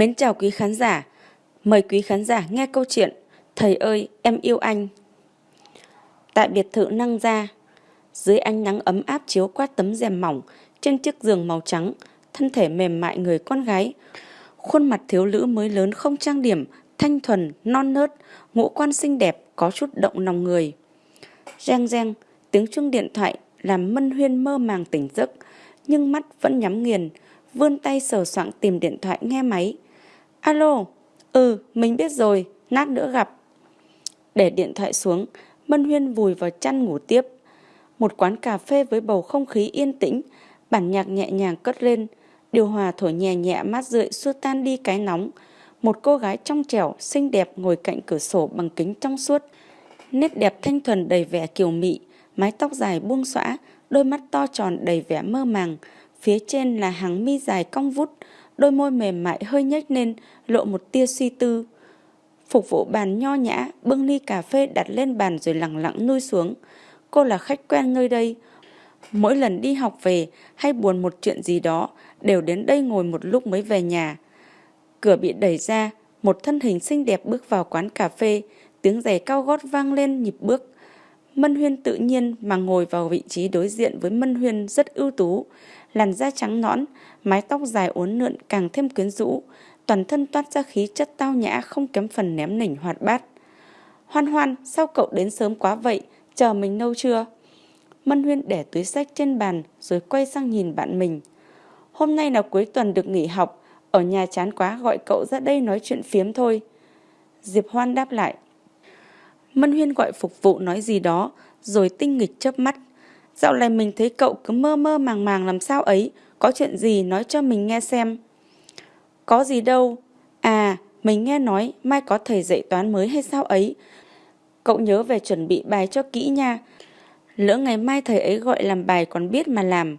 Mến chào quý khán giả. Mời quý khán giả nghe câu chuyện Thầy ơi, em yêu anh. Tại biệt thự năng gia, dưới ánh nắng ấm áp chiếu qua tấm rèm mỏng, trên chiếc giường màu trắng, thân thể mềm mại người con gái, khuôn mặt thiếu nữ mới lớn không trang điểm, thanh thuần, non nớt, ngũ quan xinh đẹp, có chút động lòng người. Reng reng, tiếng chuông điện thoại làm Mân Huyên mơ màng tỉnh giấc, nhưng mắt vẫn nhắm nghiền, vươn tay sờ soạng tìm điện thoại nghe máy. Alo, ừ, mình biết rồi, nát nữa gặp. Để điện thoại xuống, Mân Huyên vùi vào chăn ngủ tiếp. Một quán cà phê với bầu không khí yên tĩnh, bản nhạc nhẹ nhàng cất lên, điều hòa thổi nhẹ nhẹ mát rượi xua tan đi cái nóng. Một cô gái trong trẻo, xinh đẹp ngồi cạnh cửa sổ bằng kính trong suốt. Nét đẹp thanh thuần đầy vẻ kiều mị, mái tóc dài buông xõa, đôi mắt to tròn đầy vẻ mơ màng. Phía trên là hàng mi dài cong vút, đôi môi mềm mại hơi nhếch lên, lộ một tia suy tư. Phục vụ bàn nho nhã, bưng ly cà phê đặt lên bàn rồi lặng lặng nuôi xuống. Cô là khách quen nơi đây. Mỗi lần đi học về hay buồn một chuyện gì đó, đều đến đây ngồi một lúc mới về nhà. Cửa bị đẩy ra, một thân hình xinh đẹp bước vào quán cà phê, tiếng giày cao gót vang lên nhịp bước. Mân Huyên tự nhiên mà ngồi vào vị trí đối diện với Mân Huyên rất ưu tú, làn da trắng nõn, mái tóc dài uốn lượn càng thêm quyến rũ, toàn thân toát ra khí chất tao nhã không kém phần ném nỉnh hoạt bát. Hoan hoan, sao cậu đến sớm quá vậy, chờ mình lâu chưa? Mân Huyên để túi sách trên bàn rồi quay sang nhìn bạn mình. Hôm nay là cuối tuần được nghỉ học, ở nhà chán quá gọi cậu ra đây nói chuyện phiếm thôi. Diệp Hoan đáp lại. Mân Huyên gọi phục vụ nói gì đó, rồi tinh nghịch chớp mắt. Dạo này mình thấy cậu cứ mơ mơ màng màng làm sao ấy, có chuyện gì nói cho mình nghe xem. Có gì đâu. À, mình nghe nói mai có thầy dạy toán mới hay sao ấy. Cậu nhớ về chuẩn bị bài cho kỹ nha. Lỡ ngày mai thầy ấy gọi làm bài còn biết mà làm.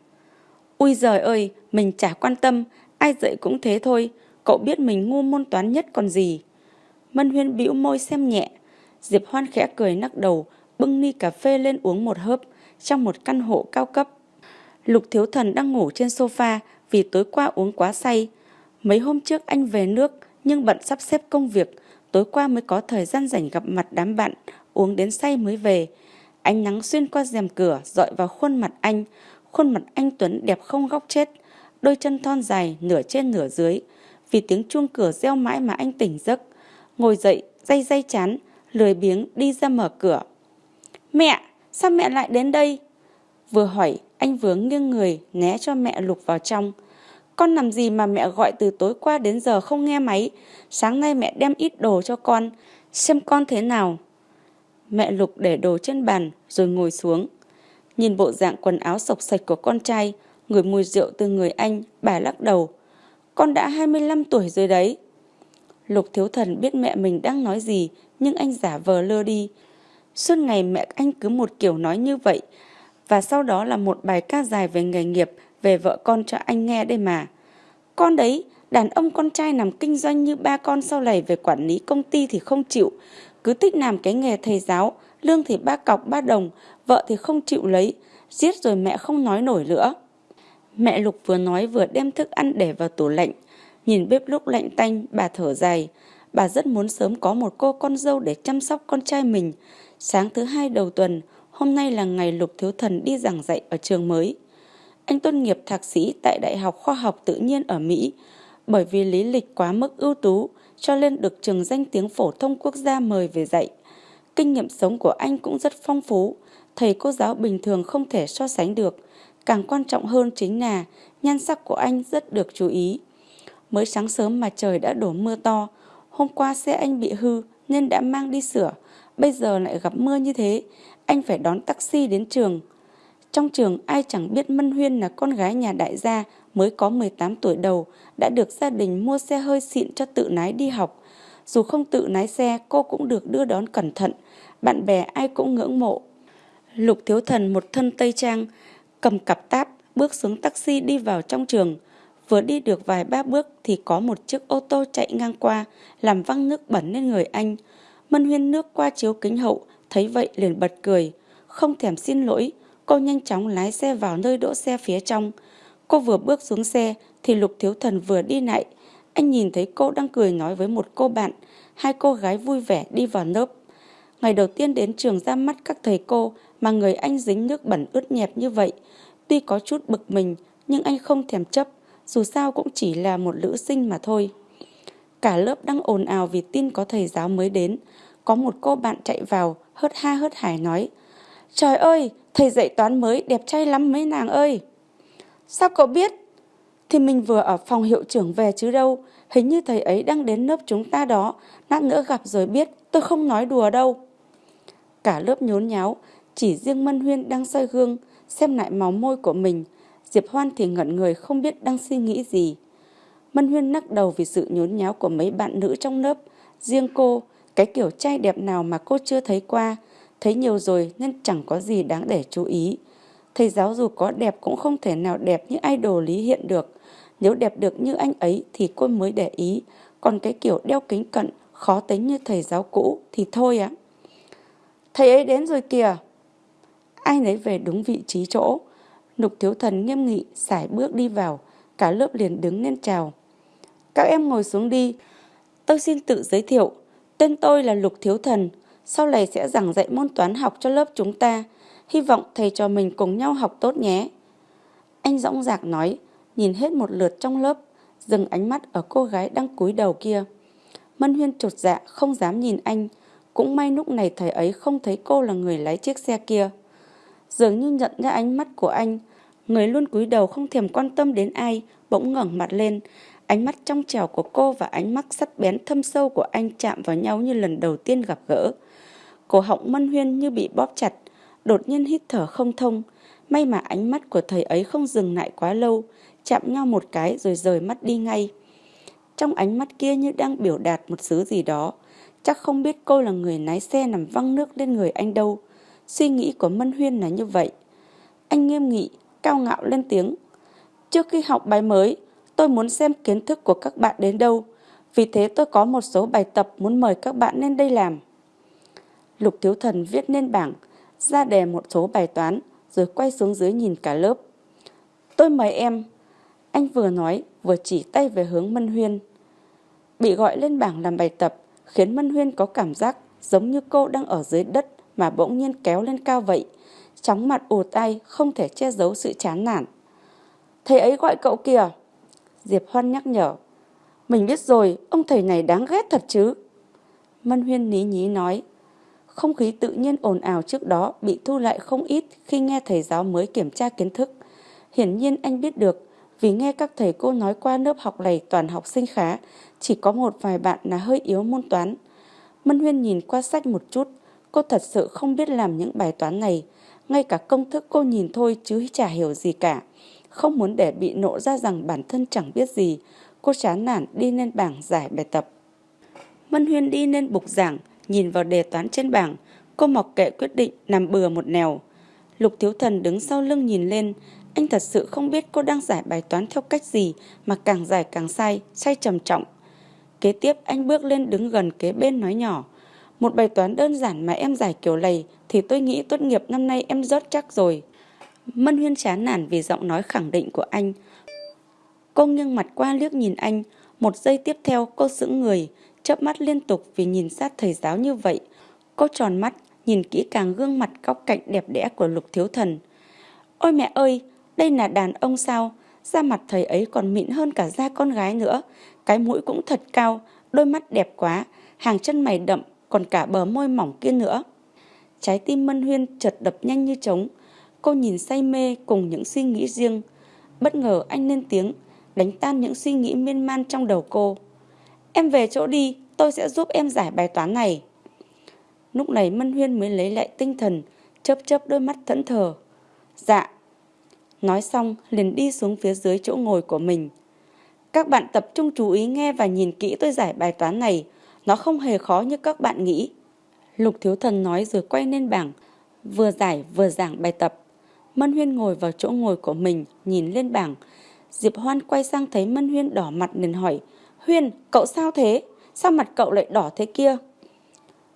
Ui giời ơi, mình chả quan tâm, ai dạy cũng thế thôi. Cậu biết mình ngu môn toán nhất còn gì. Mân Huyên bĩu môi xem nhẹ. Diệp Hoan khẽ cười nắc đầu, bưng ly cà phê lên uống một hớp trong một căn hộ cao cấp. Lục Thiếu Thần đang ngủ trên sofa vì tối qua uống quá say. Mấy hôm trước anh về nước nhưng bận sắp xếp công việc, tối qua mới có thời gian rảnh gặp mặt đám bạn, uống đến say mới về. Ánh nắng xuyên qua rèm cửa dọi vào khuôn mặt anh, khuôn mặt anh Tuấn đẹp không góc chết, đôi chân thon dài nửa trên nửa dưới. Vì tiếng chuông cửa reo mãi mà anh tỉnh giấc, ngồi dậy, day day chán, lười biếng đi ra mở cửa. Mẹ, sao mẹ lại đến đây? Vừa hỏi, anh vừa nghiêng người né cho mẹ lục vào trong. Con làm gì mà mẹ gọi từ tối qua đến giờ không nghe máy? Sáng nay mẹ đem ít đồ cho con, xem con thế nào. Mẹ lục để đồ trên bàn rồi ngồi xuống. Nhìn bộ dạng quần áo sộc sạch của con trai, người mùi rượu từ người anh, bà lắc đầu. Con đã 25 tuổi rồi đấy. Lục thiếu thần biết mẹ mình đang nói gì, nhưng anh giả vờ lơ đi. Suốt ngày mẹ anh cứ một kiểu nói như vậy, và sau đó là một bài ca dài về nghề nghiệp, về vợ con cho anh nghe đây mà. Con đấy, đàn ông con trai làm kinh doanh như ba con sau này về quản lý công ty thì không chịu, cứ thích làm cái nghề thầy giáo, lương thì ba cọc ba đồng, vợ thì không chịu lấy, giết rồi mẹ không nói nổi nữa. Mẹ Lục vừa nói vừa đem thức ăn để vào tủ lạnh, nhìn bếp lúc lạnh tanh, bà thở dài. Bà rất muốn sớm có một cô con dâu để chăm sóc con trai mình. Sáng thứ hai đầu tuần, hôm nay là ngày Lục Thiếu Thần đi giảng dạy ở trường mới. Anh tôn nghiệp thạc sĩ tại Đại học Khoa học Tự nhiên ở Mỹ. Bởi vì lý lịch quá mức ưu tú, cho nên được trường danh tiếng phổ thông quốc gia mời về dạy. Kinh nghiệm sống của anh cũng rất phong phú, thầy cô giáo bình thường không thể so sánh được. Càng quan trọng hơn chính là nhan sắc của anh rất được chú ý. Mới sáng sớm mà trời đã đổ mưa to, hôm qua xe anh bị hư nên đã mang đi sửa, bây giờ lại gặp mưa như thế, anh phải đón taxi đến trường. Trong trường ai chẳng biết Mân Huyên là con gái nhà đại gia mới có 18 tuổi đầu, đã được gia đình mua xe hơi xịn cho tự lái đi học. Dù không tự lái xe, cô cũng được đưa đón cẩn thận, bạn bè ai cũng ngưỡng mộ. Lục Thiếu Thần một thân tây trang, cầm cặp táp, bước xuống taxi đi vào trong trường. Vừa đi được vài ba bước thì có một chiếc ô tô chạy ngang qua, làm văng nước bẩn lên người anh. Mân Huyên nước qua chiếu kính hậu, thấy vậy liền bật cười. Không thèm xin lỗi, cô nhanh chóng lái xe vào nơi đỗ xe phía trong. Cô vừa bước xuống xe thì Lục Thiếu Thần vừa đi lại, anh nhìn thấy cô đang cười nói với một cô bạn, hai cô gái vui vẻ đi vào lớp. Ngày đầu tiên đến trường ra mắt các thầy cô mà người anh dính nước bẩn ướt nhẹp như vậy. Tuy có chút bực mình, nhưng anh không thèm chấp, dù sao cũng chỉ là một nữ sinh mà thôi. Cả lớp đang ồn ào vì tin có thầy giáo mới đến. Có một cô bạn chạy vào, hớt ha hớt hải nói. Trời ơi, thầy dạy toán mới đẹp trai lắm mấy nàng ơi. Sao cậu biết? Thì mình vừa ở phòng hiệu trưởng về chứ đâu. Hình như thầy ấy đang đến lớp chúng ta đó. Lát nữa gặp rồi biết, tôi không nói đùa đâu. Cả lớp nhốn nháo, chỉ riêng Mân Huyên đang soi gương, xem lại máu môi của mình. Diệp Hoan thì ngẩn người không biết đang suy nghĩ gì. Mân Huyên nắc đầu vì sự nhốn nháo của mấy bạn nữ trong lớp. Riêng cô, cái kiểu trai đẹp nào mà cô chưa thấy qua, thấy nhiều rồi nên chẳng có gì đáng để chú ý. Thầy giáo dù có đẹp cũng không thể nào đẹp như idol Lý Hiện được. Nếu đẹp được như anh ấy thì cô mới để ý, còn cái kiểu đeo kính cận, khó tính như thầy giáo cũ thì thôi ạ. Thầy ấy đến rồi kìa. Ai nấy về đúng vị trí chỗ. Lục thiếu thần nghiêm nghị, sải bước đi vào, cả lớp liền đứng lên chào. Các em ngồi xuống đi. Tôi xin tự giới thiệu. Tên tôi là Lục Thiếu Thần. Sau này sẽ giảng dạy môn toán học cho lớp chúng ta. Hy vọng thầy trò mình cùng nhau học tốt nhé. Anh dõng dạc nói, nhìn hết một lượt trong lớp, dừng ánh mắt ở cô gái đang cúi đầu kia. Mân Huyên trột dạ không dám nhìn anh. Cũng may lúc này thầy ấy không thấy cô là người lái chiếc xe kia. Dường như nhận ra ánh mắt của anh, người luôn cúi đầu không thèm quan tâm đến ai, bỗng ngẩng mặt lên, Ánh mắt trong trẻo của cô và ánh mắt sắt bén thâm sâu của anh chạm vào nhau như lần đầu tiên gặp gỡ. Cổ họng mân huyên như bị bóp chặt, đột nhiên hít thở không thông. May mà ánh mắt của thầy ấy không dừng lại quá lâu, chạm nhau một cái rồi rời mắt đi ngay. Trong ánh mắt kia như đang biểu đạt một thứ gì đó. Chắc không biết cô là người lái xe nằm văng nước lên người anh đâu. Suy nghĩ của Mân Huyên là như vậy. Anh nghiêm nghị, cao ngạo lên tiếng. Trước khi học bài mới, tôi muốn xem kiến thức của các bạn đến đâu. Vì thế tôi có một số bài tập muốn mời các bạn lên đây làm. Lục Thiếu Thần viết lên bảng, ra đề một số bài toán, rồi quay xuống dưới nhìn cả lớp. Tôi mời em. Anh vừa nói, vừa chỉ tay về hướng Mân Huyên. Bị gọi lên bảng làm bài tập, khiến Mân Huyên có cảm giác giống như cô đang ở dưới đất mà bỗng nhiên kéo lên cao vậy. Chóng mặt ù tay, không thể che giấu sự chán nản. Thầy ấy gọi cậu kìa. Diệp Hoan nhắc nhở. Mình biết rồi, ông thầy này đáng ghét thật chứ. Mân Huyên ní nhí nói. Không khí tự nhiên ồn ào trước đó bị thu lại không ít khi nghe thầy giáo mới kiểm tra kiến thức. Hiển nhiên anh biết được, vì nghe các thầy cô nói qua lớp học này toàn học sinh khá, chỉ có một vài bạn là hơi yếu môn toán. Mân Huyên nhìn qua sách một chút, cô thật sự không biết làm những bài toán này. Ngay cả công thức cô nhìn thôi chứ chả hiểu gì cả. Không muốn để bị nộ ra rằng bản thân chẳng biết gì, cô chán nản đi lên bảng giải bài tập. Mân Huyên đi lên bục giảng, nhìn vào đề toán trên bảng, cô mọc kệ quyết định nằm bừa một nèo. Lục Thiếu Thần đứng sau lưng nhìn lên, anh thật sự không biết cô đang giải bài toán theo cách gì mà càng giải càng sai, sai trầm trọng. Kế tiếp anh bước lên đứng gần kế bên nói nhỏ. Một bài toán đơn giản mà em giải kiểu lầy thì tôi nghĩ tốt nghiệp năm nay em rớt chắc rồi. Mân Huyên chán nản vì giọng nói khẳng định của anh. Cô nghiêng mặt qua liếc nhìn anh, một giây tiếp theo cô sững người, chớp mắt liên tục vì nhìn sát thầy giáo như vậy. Cô tròn mắt, nhìn kỹ càng gương mặt góc cạnh đẹp đẽ của lục thiếu thần. Ôi mẹ ơi, đây là đàn ông sao? Da mặt thầy ấy còn mịn hơn cả da con gái nữa. Cái mũi cũng thật cao, đôi mắt đẹp quá, hàng chân mày đậm, còn cả bờ môi mỏng kia nữa. Trái tim Mân Huyên chợt đập nhanh như trống, Cô nhìn say mê cùng những suy nghĩ riêng. Bất ngờ anh lên tiếng, đánh tan những suy nghĩ miên man trong đầu cô. Em về chỗ đi, tôi sẽ giúp em giải bài toán này. Lúc này Mân Huyên mới lấy lại tinh thần, chớp chớp đôi mắt thẫn thờ. Dạ. Nói xong liền đi xuống phía dưới chỗ ngồi của mình. Các bạn tập trung chú ý nghe và nhìn kỹ tôi giải bài toán này. Nó không hề khó như các bạn nghĩ. Lục Thiếu Thần nói rồi quay lên bảng, vừa giải vừa giảng bài tập. Mân Huyên ngồi vào chỗ ngồi của mình, nhìn lên bảng. Diệp Hoan quay sang thấy Mân Huyên đỏ mặt liền hỏi, Huyên, cậu sao thế? Sao mặt cậu lại đỏ thế kia?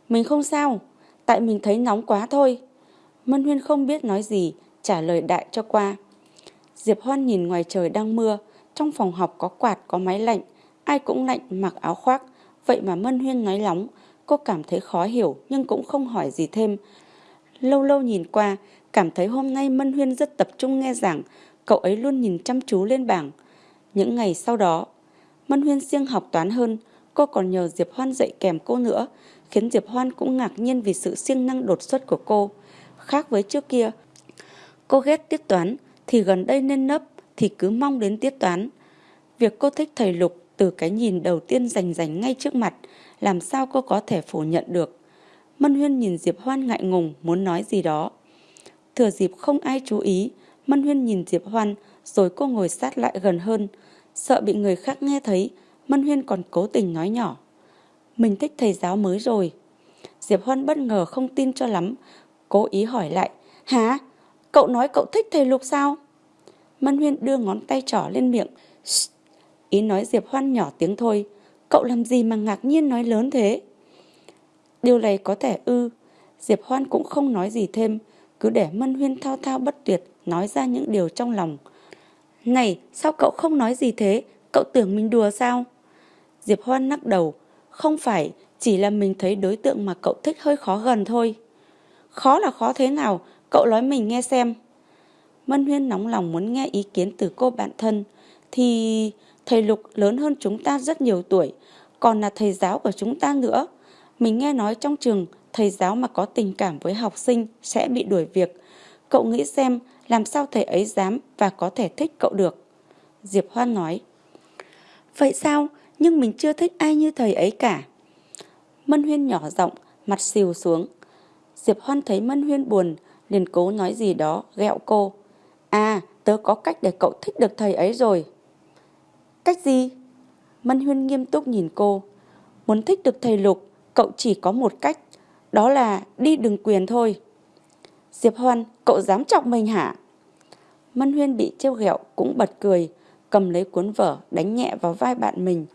Mình không sao, tại mình thấy nóng quá thôi. Mân Huyên không biết nói gì, trả lời đại cho qua. Diệp Hoan nhìn ngoài trời đang mưa, trong phòng học có quạt có máy lạnh, ai cũng lạnh mặc áo khoác, vậy mà Mân Huyên nói nóng, cô cảm thấy khó hiểu nhưng cũng không hỏi gì thêm. Lâu lâu nhìn qua, cảm thấy hôm nay Mân Huyên rất tập trung nghe giảng, cậu ấy luôn nhìn chăm chú lên bảng. Những ngày sau đó, Mân Huyên siêng học toán hơn, cô còn nhờ Diệp Hoan dạy kèm cô nữa, khiến Diệp Hoan cũng ngạc nhiên vì sự siêng năng đột xuất của cô. Khác với trước kia, cô ghét tiết toán thì gần đây nên nấp thì cứ mong đến tiết toán. Việc cô thích thầy Lục từ cái nhìn đầu tiên rành rành ngay trước mặt, làm sao cô có thể phủ nhận được. Mân Huyên nhìn Diệp Hoan ngại ngùng muốn nói gì đó. Thừa dịp không ai chú ý, Mân Huyên nhìn Diệp Hoan rồi cô ngồi sát lại gần hơn. Sợ bị người khác nghe thấy, Mân Huyên còn cố tình nói nhỏ. Mình thích thầy giáo mới rồi. Diệp Hoan bất ngờ không tin cho lắm, cố ý hỏi lại. Hả? Cậu nói cậu thích thầy Lục sao? Mân Huyên đưa ngón tay trỏ lên miệng. Ý nói Diệp Hoan nhỏ tiếng thôi. Cậu làm gì mà ngạc nhiên nói lớn thế? Điều này có thể ư. Diệp Hoan cũng không nói gì thêm. Cứ để Mân Huyên thao thao bất tuyệt nói ra những điều trong lòng. Này, sao cậu không nói gì thế? Cậu tưởng mình đùa sao? Diệp Hoan lắc đầu. Không phải, chỉ là mình thấy đối tượng mà cậu thích hơi khó gần thôi. Khó là khó thế nào? Cậu nói mình nghe xem. Mân Huyên nóng lòng muốn nghe ý kiến từ cô bạn thân. Thì thầy Lục lớn hơn chúng ta rất nhiều tuổi, còn là thầy giáo của chúng ta nữa. Mình nghe nói trong trường, thầy giáo mà có tình cảm với học sinh sẽ bị đuổi việc. Cậu nghĩ xem làm sao thầy ấy dám và có thể thích cậu được. Diệp Hoan nói. Vậy sao? Nhưng mình chưa thích ai như thầy ấy cả. Mân Huyên nhỏ giọng, mặt xìu xuống. Diệp Hoan thấy Mân Huyên buồn, liền cố nói gì đó, ghẹo cô. À, tớ có cách để cậu thích được thầy ấy rồi. Cách gì? Mân Huyên nghiêm túc nhìn cô. Muốn thích được thầy Lục, cậu chỉ có một cách, đó là đi đường quyền thôi. Diệp Hoan, cậu dám chọc mình hả? Mân Huyên bị trêu ghẹo cũng bật cười, cầm lấy cuốn vở đánh nhẹ vào vai bạn mình.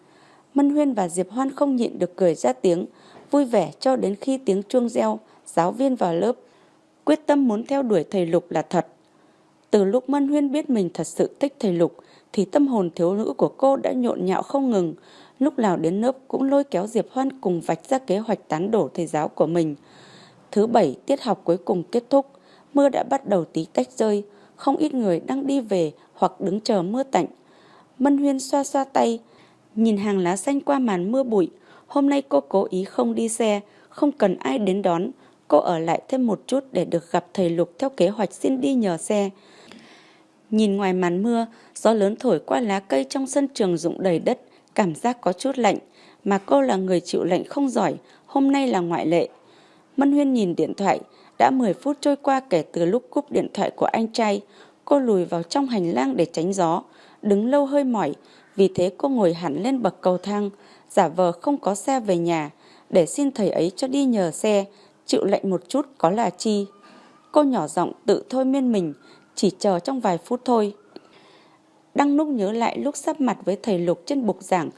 Mân Huyên và Diệp Hoan không nhịn được cười ra tiếng, vui vẻ cho đến khi tiếng chuông reo, giáo viên vào lớp. Quyết tâm muốn theo đuổi thầy Lục là thật. Từ lúc Mân Huyên biết mình thật sự thích thầy Lục, thì tâm hồn thiếu nữ của cô đã nhộn nhạo không ngừng. Lúc nào đến lớp cũng lôi kéo Diệp Hoan cùng vạch ra kế hoạch tán đổ thầy giáo của mình. Thứ bảy, tiết học cuối cùng kết thúc, mưa đã bắt đầu tí tách rơi, không ít người đang đi về hoặc đứng chờ mưa tạnh. Mân Huyên xoa xoa tay, nhìn hàng lá xanh qua màn mưa bụi. Hôm nay cô cố ý không đi xe, không cần ai đến đón. Cô ở lại thêm một chút để được gặp thầy Lục theo kế hoạch xin đi nhờ xe. Nhìn ngoài màn mưa, gió lớn thổi qua lá cây trong sân trường rụng đầy đất, cảm giác có chút lạnh. Mà cô là người chịu lạnh không giỏi, hôm nay là ngoại lệ. Mân Huyên nhìn điện thoại, đã 10 phút trôi qua kể từ lúc cúp điện thoại của anh trai. Cô lùi vào trong hành lang để tránh gió, đứng lâu hơi mỏi, vì thế cô ngồi hẳn lên bậc cầu thang, giả vờ không có xe về nhà, để xin thầy ấy cho đi nhờ xe, chịu lạnh một chút có là chi. Cô nhỏ giọng tự thôi miên mình, chỉ chờ trong vài phút thôi. Đang lúc nhớ lại lúc sắp mặt với thầy Lục trên bục giảng,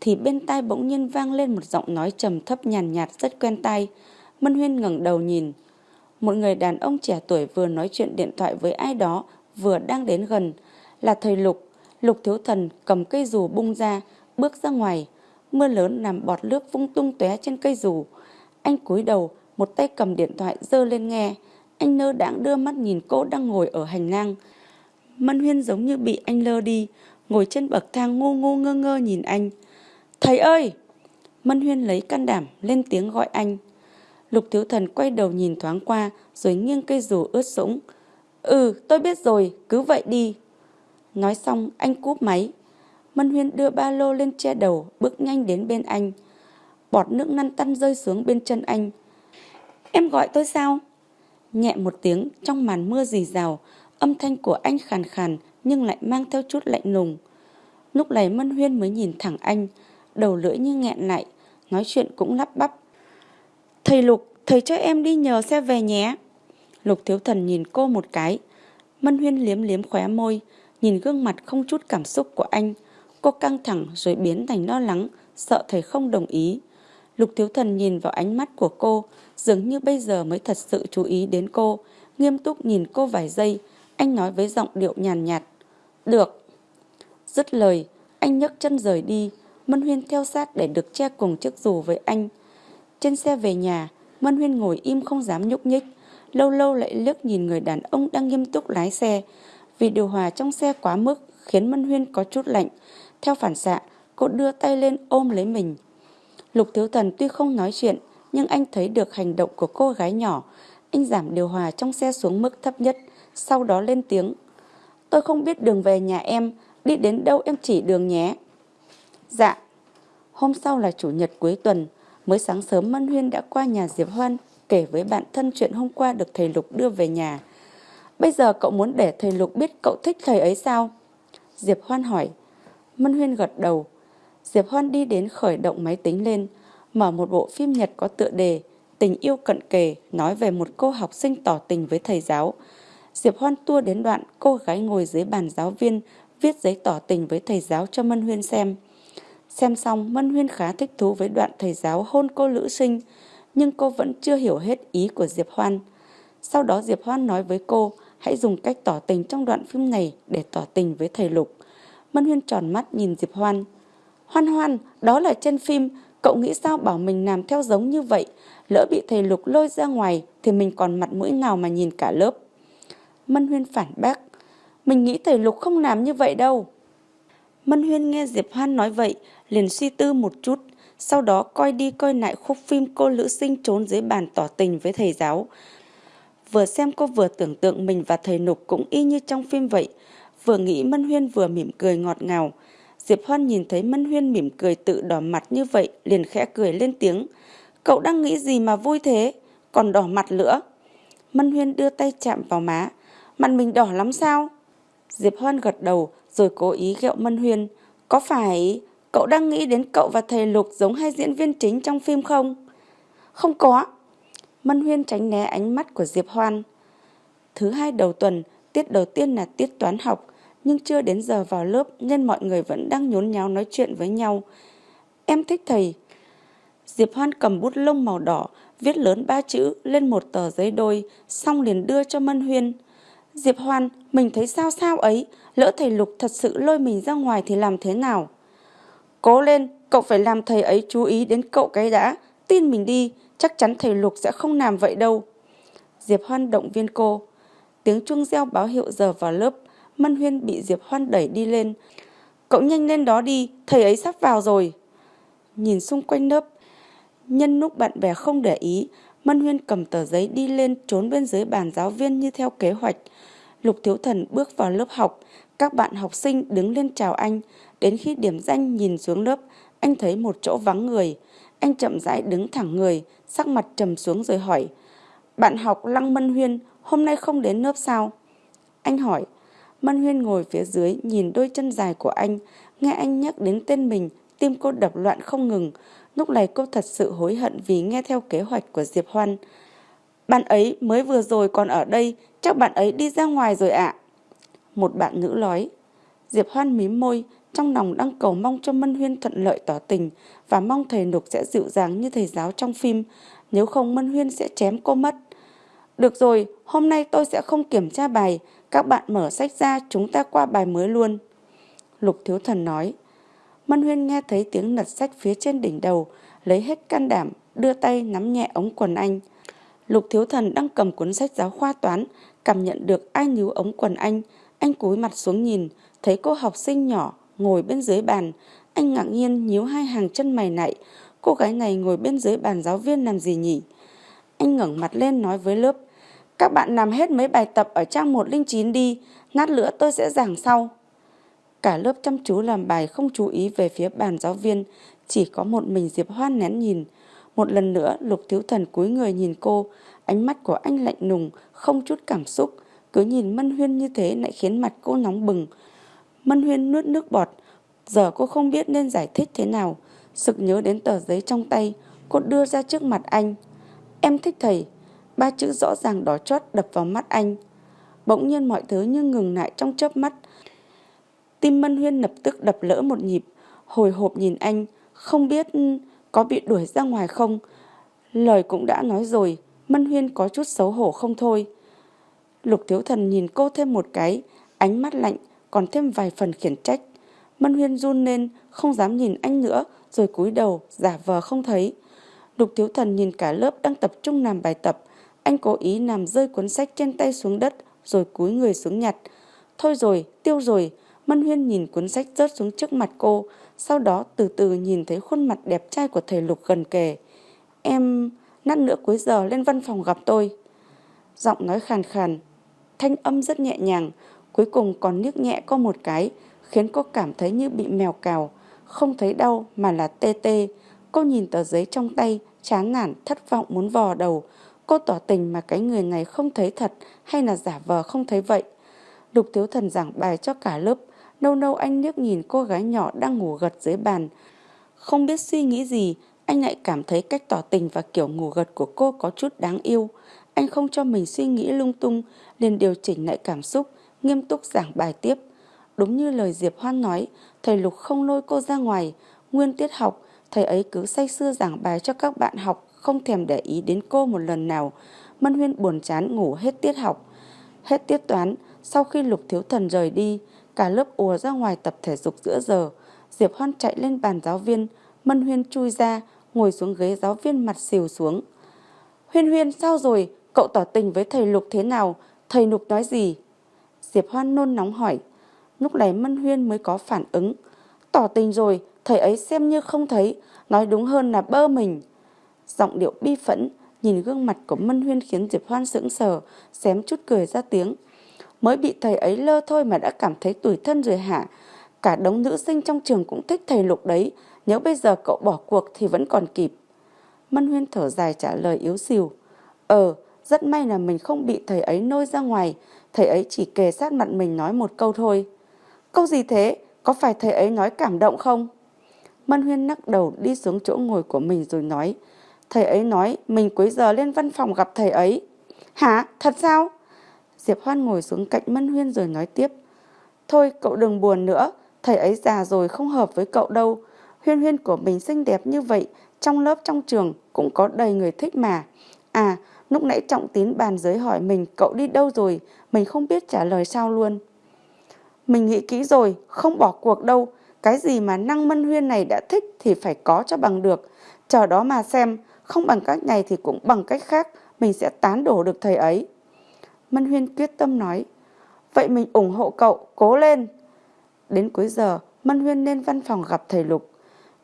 thì bên tai bỗng nhiên vang lên một giọng nói trầm thấp nhàn nhạt, nhạt rất quen tai. Mân Huyên ngẩng đầu nhìn. Một người đàn ông trẻ tuổi vừa nói chuyện điện thoại với ai đó, vừa đang đến gần. Là thầy Lục. Lục thiếu thần cầm cây dù bung ra, bước ra ngoài. Mưa lớn làm bọt nước vung tung tóe trên cây dù. Anh cúi đầu, một tay cầm điện thoại dơ lên nghe. Anh nơ đãng đưa mắt nhìn cô đang ngồi ở hành lang. Mân Huyên giống như bị anh lơ đi, ngồi trên bậc thang ngu ngu ngơ ngơ nhìn anh. Thầy ơi! Mân Huyên lấy can đảm lên tiếng gọi anh. Lục Thiếu Thần quay đầu nhìn thoáng qua rồi nghiêng cây dù ướt sũng. Ừ, tôi biết rồi, cứ vậy đi. Nói xong anh cúp máy. Mân Huyên đưa ba lô lên che đầu, bước nhanh đến bên anh. Bọt nước năn tăn rơi xuống bên chân anh. Em gọi tôi sao? Nhẹ một tiếng trong màn mưa rì rào, âm thanh của anh khàn khàn nhưng lại mang theo chút lạnh lùng. Lúc này Mân Huyên mới nhìn thẳng anh, đầu lưỡi như nghẹn lại, nói chuyện cũng lắp bắp. Thầy Lục, thầy cho em đi nhờ xe về nhé. Lục Thiếu Thần nhìn cô một cái. Mân Huyên liếm liếm khóe môi, nhìn gương mặt không chút cảm xúc của anh. Cô căng thẳng rồi biến thành lo lắng, sợ thầy không đồng ý. Lục Thiếu Thần nhìn vào ánh mắt của cô, dường như bây giờ mới thật sự chú ý đến cô. Nghiêm túc nhìn cô vài giây, anh nói với giọng điệu nhàn nhạt. Được. Dứt lời, anh nhấc chân rời đi. Mân Huyên theo sát để được che cùng chiếc dù với anh. Trên xe về nhà, Mân Huyên ngồi im không dám nhúc nhích, lâu lâu lại liếc nhìn người đàn ông đang nghiêm túc lái xe. Vì điều hòa trong xe quá mức khiến Mân Huyên có chút lạnh. Theo phản xạ, cô đưa tay lên ôm lấy mình. Lục Thiếu Thần tuy không nói chuyện, nhưng anh thấy được hành động của cô gái nhỏ. Anh giảm điều hòa trong xe xuống mức thấp nhất, sau đó lên tiếng. Tôi không biết đường về nhà em, đi đến đâu em chỉ đường nhé. Dạ. Hôm sau là chủ nhật cuối tuần, mới sáng sớm Mân Huyên đã qua nhà Diệp Hoan kể với bạn thân chuyện hôm qua được thầy Lục đưa về nhà. Bây giờ cậu muốn để thầy Lục biết cậu thích thầy ấy sao? Diệp Hoan hỏi. Mân Huyên gật đầu. Diệp Hoan đi đến khởi động máy tính lên, mở một bộ phim Nhật có tựa đề Tình yêu cận kề nói về một cô học sinh tỏ tình với thầy giáo. Diệp Hoan tua đến đoạn cô gái ngồi dưới bàn giáo viên viết giấy tỏ tình với thầy giáo cho Mân Huyên xem. Xem xong, Mân Huyên khá thích thú với đoạn thầy giáo hôn cô Lữ Sinh, nhưng cô vẫn chưa hiểu hết ý của Diệp Hoan. Sau đó Diệp Hoan nói với cô hãy dùng cách tỏ tình trong đoạn phim này để tỏ tình với thầy Lục. Mân Huyên tròn mắt nhìn Diệp Hoan. Hoan Hoan, đó là trên phim, cậu nghĩ sao bảo mình làm theo giống như vậy? Lỡ bị thầy Lục lôi ra ngoài thì mình còn mặt mũi nào mà nhìn cả lớp. Mân Huyên phản bác. Mình nghĩ thầy Lục không làm như vậy đâu. Mân Huyên nghe Diệp Hoan nói vậy, liền suy tư một chút, sau đó coi đi coi lại khúc phim cô Lữ Sinh trốn dưới bàn tỏ tình với thầy giáo. Vừa xem cô vừa tưởng tượng mình và thầy Nục cũng y như trong phim vậy, vừa nghĩ Mân Huyên vừa mỉm cười ngọt ngào. Diệp Hoan nhìn thấy Mân Huyên mỉm cười tự đỏ mặt như vậy, liền khẽ cười lên tiếng. Cậu đang nghĩ gì mà vui thế, còn đỏ mặt nữa. Mân Huyên đưa tay chạm vào má. Mặt mình đỏ lắm sao? Diệp Hoan gật đầu rồi cố ý ghẹo Mân Huyên. Có phải cậu đang nghĩ đến cậu và thầy Lục giống hai diễn viên chính trong phim không? Không có. Mân Huyên tránh né ánh mắt của Diệp Hoan. Thứ hai đầu tuần, tiết đầu tiên là tiết toán học, nhưng chưa đến giờ vào lớp nên mọi người vẫn đang nhốn nháo nói chuyện với nhau. Em thích thầy. Diệp Hoan cầm bút lông màu đỏ, viết lớn ba chữ lên một tờ giấy đôi, xong liền đưa cho Mân Huyên. Diệp Hoan, mình thấy sao sao ấy, lỡ thầy Lục thật sự lôi mình ra ngoài thì làm thế nào? Cố lên, cậu phải làm thầy ấy chú ý đến cậu cái đã, tin mình đi, chắc chắn thầy Lục sẽ không làm vậy đâu. Diệp Hoan động viên cô. Tiếng chuông reo báo hiệu giờ vào lớp, Mân Huyên bị Diệp Hoan đẩy đi lên. Cậu nhanh lên đó đi, thầy ấy sắp vào rồi. Nhìn xung quanh lớp, nhân lúc bạn bè không để ý, Mân Huyên cầm tờ giấy đi lên trốn bên dưới bàn giáo viên như theo kế hoạch. Lục Thiếu Thần bước vào lớp học, các bạn học sinh đứng lên chào anh. Đến khi điểm danh nhìn xuống lớp, anh thấy một chỗ vắng người. Anh chậm rãi đứng thẳng người, sắc mặt trầm xuống rồi hỏi. Bạn học Lăng Mân Huyên, hôm nay không đến lớp sao? Anh hỏi. Mân Huyên ngồi phía dưới nhìn đôi chân dài của anh, nghe anh nhắc đến tên mình, tim cô đập loạn không ngừng. Lúc này cô thật sự hối hận vì nghe theo kế hoạch của Diệp Hoan. Bạn ấy mới vừa rồi còn ở đây, chắc bạn ấy đi ra ngoài rồi ạ. Một bạn nữ nói. Diệp Hoan mím môi, trong lòng đang cầu mong cho Mân Huyên thuận lợi tỏ tình và mong thầy Nục sẽ dịu dàng như thầy giáo trong phim, nếu không Mân Huyên sẽ chém cô mất. Được rồi, hôm nay tôi sẽ không kiểm tra bài, các bạn mở sách ra chúng ta qua bài mới luôn. Lục Thiếu Thần nói. Mân Huyên nghe thấy tiếng lật sách phía trên đỉnh đầu, lấy hết can đảm, đưa tay nắm nhẹ ống quần anh. Lục Thiếu Thần đang cầm cuốn sách giáo khoa toán, cảm nhận được ai níu ống quần anh. Anh cúi mặt xuống nhìn, thấy cô học sinh nhỏ ngồi bên dưới bàn. Anh ngạc nhiên nhíu hai hàng chân mày nạy. Cô gái này ngồi bên dưới bàn giáo viên làm gì nhỉ? Anh ngẩng mặt lên nói với lớp. Các bạn làm hết mấy bài tập ở trang 109 đi, nát nữa tôi sẽ giảng sau. Cả lớp chăm chú làm bài không chú ý về phía bàn giáo viên, chỉ có một mình Diệp Hoan nén nhìn. Một lần nữa Lục Thiếu Thần cúi người nhìn cô, ánh mắt của anh lạnh lùng, không chút cảm xúc. Cứ nhìn Mân Huyên như thế lại khiến mặt cô nóng bừng. Mân Huyên nuốt nước bọt, giờ cô không biết nên giải thích thế nào. Sực nhớ đến tờ giấy trong tay, cô đưa ra trước mặt anh. Em thích thầy. Ba chữ rõ ràng đỏ chót đập vào mắt anh. Bỗng nhiên mọi thứ như ngừng lại trong chớp mắt. Tim Mân Huyên lập tức đập lỡ một nhịp, hồi hộp nhìn anh, không biết có bị đuổi ra ngoài không. Lời cũng đã nói rồi, Mân Huyên có chút xấu hổ không thôi. Lục Thiếu Thần nhìn cô thêm một cái, ánh mắt lạnh, còn thêm vài phần khiển trách. Mân Huyên run lên, không dám nhìn anh nữa, rồi cúi đầu, giả vờ không thấy. Lục Thiếu Thần nhìn cả lớp đang tập trung làm bài tập. Anh cố ý làm rơi cuốn sách trên tay xuống đất, rồi cúi người xuống nhặt. Thôi rồi, tiêu rồi. Mân Huyên nhìn cuốn sách rớt xuống trước mặt cô, sau đó từ từ nhìn thấy khuôn mặt đẹp trai của thầy Lục gần kề. Em, nát nữa cuối giờ lên văn phòng gặp tôi. Giọng nói khàn khàn, thanh âm rất nhẹ nhàng, cuối cùng còn nước nhẹ có một cái, khiến cô cảm thấy như bị mèo cào, không thấy đau mà là tê tê. Cô nhìn tờ giấy trong tay, chán nản, thất vọng muốn vò đầu. Cô tỏ tình mà cái người này không thấy thật hay là giả vờ không thấy vậy. Lục Thiếu Thần giảng bài cho cả lớp, nâu nâu anh nước nhìn cô gái nhỏ đang ngủ gật dưới bàn. Không biết suy nghĩ gì, anh lại cảm thấy cách tỏ tình và kiểu ngủ gật của cô có chút đáng yêu. Anh không cho mình suy nghĩ lung tung, liền điều chỉnh lại cảm xúc, nghiêm túc giảng bài tiếp. Đúng như lời Diệp Hoan nói, thầy Lục không lôi cô ra ngoài. Nguyên tiết học, thầy ấy cứ say sưa giảng bài cho các bạn học, không thèm để ý đến cô một lần nào. Mân Huyên buồn chán ngủ hết tiết học. Hết tiết toán, sau khi Lục Thiếu Thần rời đi, cả lớp ùa ra ngoài tập thể dục giữa giờ. Diệp Hoan chạy lên bàn giáo viên, Mân Huyên chui ra, ngồi xuống ghế giáo viên mặt xìu xuống. Huyên Huyên sao rồi? Cậu tỏ tình với thầy Lục thế nào? Thầy Lục nói gì? Diệp Hoan nôn nóng hỏi. Lúc này Mân Huyên mới có phản ứng. Tỏ tình rồi, thầy ấy xem như không thấy, nói đúng hơn là bơ mình. Giọng điệu bi phẫn, nhìn gương mặt của Mân Huyên khiến Diệp Hoan sững sờ, xém chút cười ra tiếng. Mới bị thầy ấy lơ thôi mà đã cảm thấy tủi thân rồi hả? Cả đống nữ sinh trong trường cũng thích thầy Lục đấy, nếu bây giờ cậu bỏ cuộc thì vẫn còn kịp. Mân Huyên thở dài trả lời yếu xìu. Ờ, rất may là mình không bị thầy ấy nôi ra ngoài, thầy ấy chỉ kề sát mặt mình nói một câu thôi. Câu gì thế? Có phải thầy ấy nói cảm động không? Mân Huyên nắc đầu đi xuống chỗ ngồi của mình rồi nói. Thầy ấy nói mình cuối giờ lên văn phòng gặp thầy ấy. Hả? Thật sao? Diệp Hoan ngồi xuống cạnh Mân Huyên rồi nói tiếp. Thôi cậu đừng buồn nữa, thầy ấy già rồi không hợp với cậu đâu. Huyên Huyên của mình xinh đẹp như vậy, trong lớp trong trường cũng có đầy người thích mà. À, lúc nãy Trọng Tín bàn giới hỏi mình cậu đi đâu rồi, mình không biết trả lời sao luôn. Mình nghĩ kỹ rồi, không bỏ cuộc đâu. Cái gì mà năng mân huyên này đã thích thì phải có cho bằng được. Chờ đó mà xem, không bằng cách này thì cũng bằng cách khác, mình sẽ tán đổ được thầy ấy. Mân huyên quyết tâm nói, vậy mình ủng hộ cậu, cố lên. Đến cuối giờ, Mân huyên lên văn phòng gặp thầy Lục.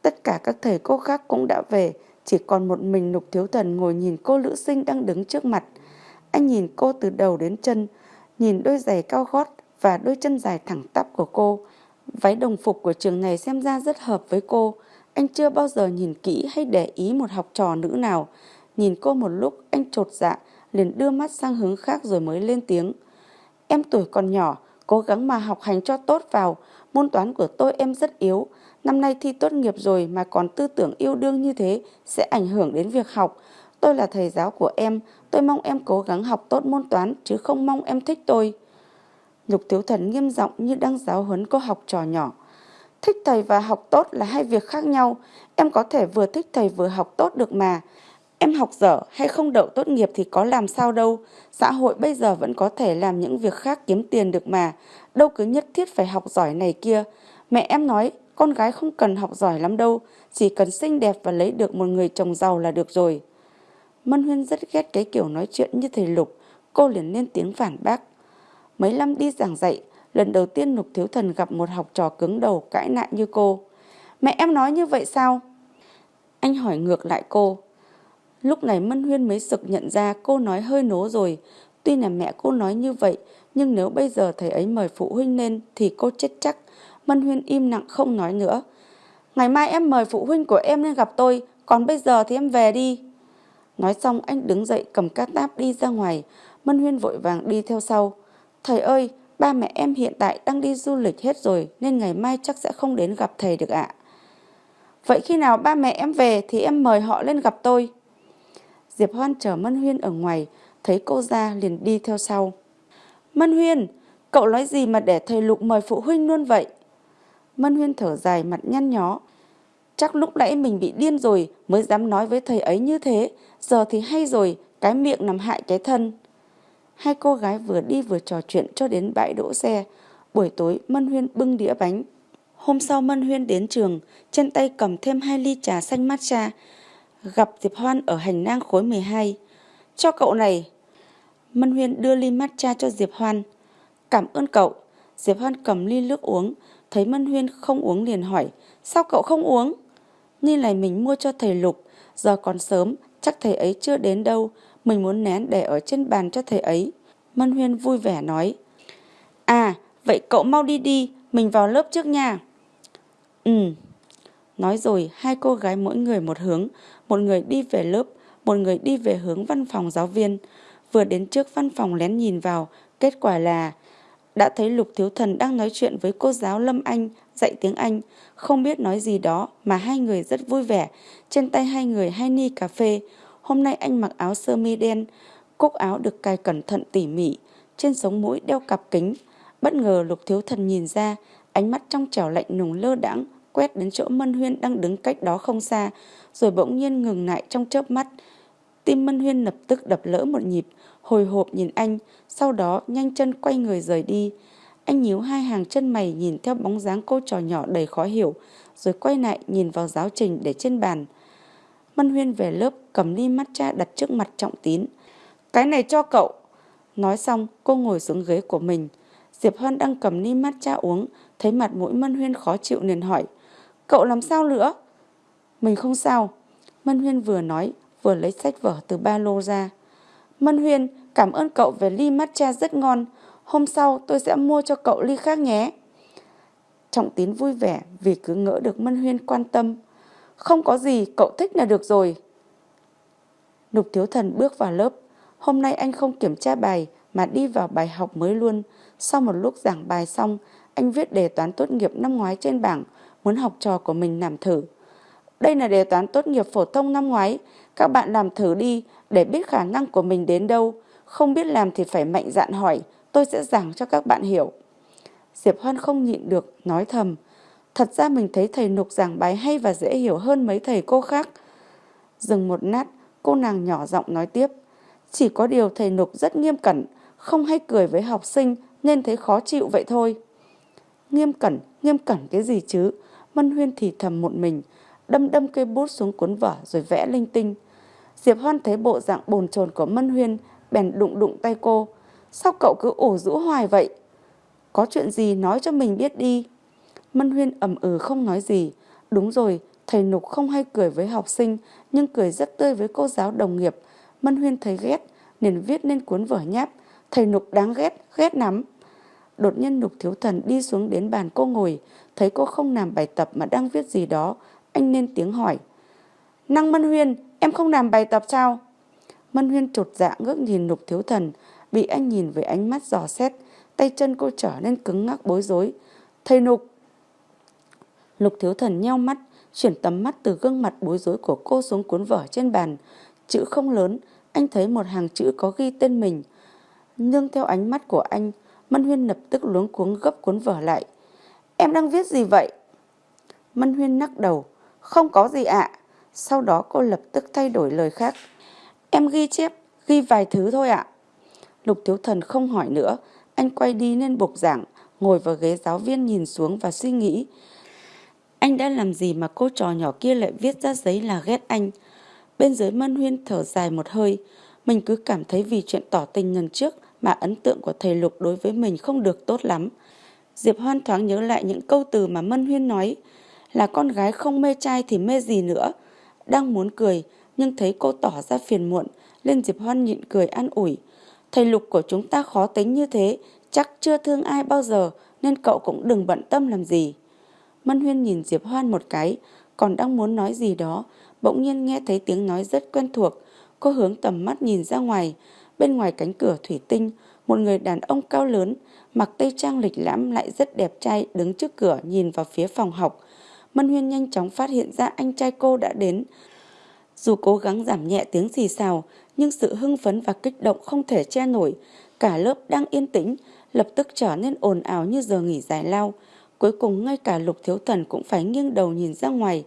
Tất cả các thầy cô khác cũng đã về, chỉ còn một mình Lục Thiếu Thần ngồi nhìn cô nữ sinh đang đứng trước mặt. Anh nhìn cô từ đầu đến chân, nhìn đôi giày cao gót và đôi chân dài thẳng tắp của cô. Váy đồng phục của trường này xem ra rất hợp với cô. Anh chưa bao giờ nhìn kỹ hay để ý một học trò nữ nào. Nhìn cô một lúc anh trột dạ, liền đưa mắt sang hướng khác rồi mới lên tiếng. Em tuổi còn nhỏ, cố gắng mà học hành cho tốt vào. Môn toán của tôi em rất yếu. Năm nay thi tốt nghiệp rồi mà còn tư tưởng yêu đương như thế sẽ ảnh hưởng đến việc học. Tôi là thầy giáo của em, tôi mong em cố gắng học tốt môn toán chứ không mong em thích tôi. Lục Thiếu Thần nghiêm giọng như đang giáo huấn cô học trò nhỏ. Thích thầy và học tốt là hai việc khác nhau. Em có thể vừa thích thầy vừa học tốt được mà. Em học dở hay không đậu tốt nghiệp thì có làm sao đâu. Xã hội bây giờ vẫn có thể làm những việc khác kiếm tiền được mà. Đâu cứ nhất thiết phải học giỏi này kia. Mẹ em nói con gái không cần học giỏi lắm đâu. Chỉ cần xinh đẹp và lấy được một người chồng giàu là được rồi. Mân Huyên rất ghét cái kiểu nói chuyện như thầy Lục. Cô liền lên tiếng phản bác. Mấy năm đi giảng dạy, lần đầu tiên Lục Thiếu Thần gặp một học trò cứng đầu cãi lại như cô. Mẹ em nói như vậy sao? Anh hỏi ngược lại cô. Lúc này Mân Huyên mới sực nhận ra cô nói hơi nố rồi. Tuy là mẹ cô nói như vậy, nhưng nếu bây giờ thầy ấy mời phụ huynh lên thì cô chết chắc. Mân Huyên im lặng không nói nữa. Ngày mai em mời phụ huynh của em lên gặp tôi, còn bây giờ thì em về đi. Nói xong anh đứng dậy cầm cát táp đi ra ngoài. Mân Huyên vội vàng đi theo sau. Thầy ơi, ba mẹ em hiện tại đang đi du lịch hết rồi nên ngày mai chắc sẽ không đến gặp thầy được ạ. Vậy khi nào ba mẹ em về thì em mời họ lên gặp tôi. Diệp Hoan chờ Mân Huyên ở ngoài, thấy cô ra liền đi theo sau. Mân Huyên, cậu nói gì mà để thầy Lục mời phụ huynh luôn vậy? Mân Huyên thở dài mặt nhăn nhó. Chắc lúc nãy mình bị điên rồi mới dám nói với thầy ấy như thế, giờ thì hay rồi, cái miệng nằm hại cái thân. Hai cô gái vừa đi vừa trò chuyện cho đến bãi đỗ xe. Buổi tối Mân Huyên bưng đĩa bánh. Hôm sau Mân Huyên đến trường, trên tay cầm thêm hai ly trà xanh matcha, gặp Diệp Hoan ở hành lang khối 12. Cho cậu này. Mân Huyên đưa ly matcha cho Diệp Hoan. Cảm ơn cậu. Diệp Hoan cầm ly nước uống, thấy Mân Huyên không uống liền hỏi, sao cậu không uống? Ly này mình mua cho thầy Lục, giờ còn sớm, chắc thầy ấy chưa đến đâu, mình muốn nén để ở trên bàn cho thầy ấy. Mân Huyên vui vẻ nói, À, vậy cậu mau đi đi, mình vào lớp trước nha. Ừ. Nói rồi, hai cô gái mỗi người một hướng, một người đi về lớp, một người đi về hướng văn phòng giáo viên. Vừa đến trước văn phòng lén nhìn vào, kết quả là đã thấy Lục Thiếu Thần đang nói chuyện với cô giáo Lâm Anh dạy tiếng Anh, không biết nói gì đó mà hai người rất vui vẻ, trên tay hai người hai ni cà phê. Hôm nay anh mặc áo sơ mi đen, cúc áo được cài cẩn thận tỉ mỉ, trên sống mũi đeo cặp kính. Bất ngờ Lục Thiếu Thần nhìn ra, ánh mắt trong trẻo lạnh nùng lơ đãng quét đến chỗ Mân Huyên đang đứng cách đó không xa, rồi bỗng nhiên ngừng lại trong chớp mắt. Tim Mân Huyên lập tức đập lỡ một nhịp, hồi hộp nhìn anh, sau đó nhanh chân quay người rời đi. Anh nhíu hai hàng chân mày nhìn theo bóng dáng cô trò nhỏ đầy khó hiểu, rồi quay lại nhìn vào giáo trình để trên bàn. Mân Huyên về lớp cầm ly matcha đặt trước mặt Trọng Tín. Cái này cho cậu. Nói xong cô ngồi xuống ghế của mình. Diệp Hoan đang cầm ly matcha uống, thấy mặt mũi Mân Huyên khó chịu liền hỏi. Cậu làm sao nữa? Mình không sao. Mân Huyên vừa nói, vừa lấy sách vở từ ba lô ra. Mân Huyên, cảm ơn cậu về ly matcha rất ngon. Hôm sau tôi sẽ mua cho cậu ly khác nhé. Trọng tín vui vẻ vì cứ ngỡ được Mân Huyên quan tâm. Không có gì, cậu thích là được rồi. Lục Thiếu Thần bước vào lớp. Hôm nay anh không kiểm tra bài mà đi vào bài học mới luôn. Sau một lúc giảng bài xong, anh viết đề toán tốt nghiệp năm ngoái trên bảng, muốn học trò của mình làm thử. Đây là đề toán tốt nghiệp phổ thông năm ngoái, các bạn làm thử đi để biết khả năng của mình đến đâu. Không biết làm thì phải mạnh dạn hỏi, tôi sẽ giảng cho các bạn hiểu. Diệp Hoan không nhịn được, nói thầm. Thật ra mình thấy thầy Nục giảng bài hay và dễ hiểu hơn mấy thầy cô khác. Dừng một nát, cô nàng nhỏ giọng nói tiếp. Chỉ có điều thầy Nục rất nghiêm cẩn, không hay cười với học sinh nên thấy khó chịu vậy thôi. Nghiêm cẩn, nghiêm cẩn cái gì chứ? Mân Huyên thì thầm một mình, đâm đâm cây bút xuống cuốn vở rồi vẽ linh tinh. Diệp Hoan thấy bộ dạng bồn chồn của Mân Huyên, bèn đụng đụng tay cô. Sao cậu cứ ủ rũ hoài vậy? Có chuyện gì nói cho mình biết đi. Mân Huyên ẩm ừ không nói gì. Đúng rồi, thầy Nục không hay cười với học sinh, nhưng cười rất tươi với cô giáo đồng nghiệp. Mân Huyên thấy ghét, liền viết nên cuốn vở nháp. Thầy Nục đáng ghét, ghét lắm. Đột nhiên Nục Thiếu Thần đi xuống đến bàn cô ngồi, thấy cô không làm bài tập mà đang viết gì đó. Anh nên tiếng hỏi. Năng Mân Huyên, em không làm bài tập sao? Mân Huyên trột dạ ngước nhìn Nục Thiếu Thần, bị anh nhìn với ánh mắt dò xét, tay chân cô trở nên cứng ngắc bối rối. Thầy Nục! Lục Thiếu Thần nheo mắt, chuyển tầm mắt từ gương mặt bối rối của cô xuống cuốn vở trên bàn. Chữ không lớn, anh thấy một hàng chữ có ghi tên mình. Nhưng theo ánh mắt của anh, Mân Huyên lập tức luống cuống gấp cuốn vở lại. Em đang viết gì vậy? Mân Huyên nắc đầu. Không có gì ạ. Sau đó cô lập tức thay đổi lời khác. Em ghi chép, ghi vài thứ thôi ạ. Lục Thiếu Thần không hỏi nữa. Anh quay đi lên bục giảng, ngồi vào ghế giáo viên nhìn xuống và suy nghĩ. Anh đã làm gì mà cô trò nhỏ kia lại viết ra giấy là ghét anh? Bên dưới Mân Huyên thở dài một hơi. Mình cứ cảm thấy vì chuyện tỏ tình lần trước mà ấn tượng của thầy Lục đối với mình không được tốt lắm. Diệp Hoan thoáng nhớ lại những câu từ mà Mân Huyên nói là con gái không mê trai thì mê gì nữa. Đang muốn cười, nhưng thấy cô tỏ ra phiền muộn, nên Diệp Hoan nhịn cười an ủi. Thầy Lục của chúng ta khó tính như thế, chắc chưa thương ai bao giờ, nên cậu cũng đừng bận tâm làm gì. Mân Huyên nhìn Diệp Hoan một cái còn đang muốn nói gì đó bỗng nhiên nghe thấy tiếng nói rất quen thuộc. Cô hướng tầm mắt nhìn ra ngoài Bên ngoài cánh cửa thủy tinh, một người đàn ông cao lớn, mặc tây trang lịch lãm lại rất đẹp trai đứng trước cửa nhìn vào phía phòng học. Mân Huyên nhanh chóng phát hiện ra anh trai cô đã đến. Dù cố gắng giảm nhẹ tiếng xì xào, nhưng sự hưng phấn và kích động không thể che nổi. Cả lớp đang yên tĩnh, lập tức trở nên ồn ào như giờ nghỉ giải lao. Cuối cùng ngay cả Lục Thiếu Thần cũng phải nghiêng đầu nhìn ra ngoài.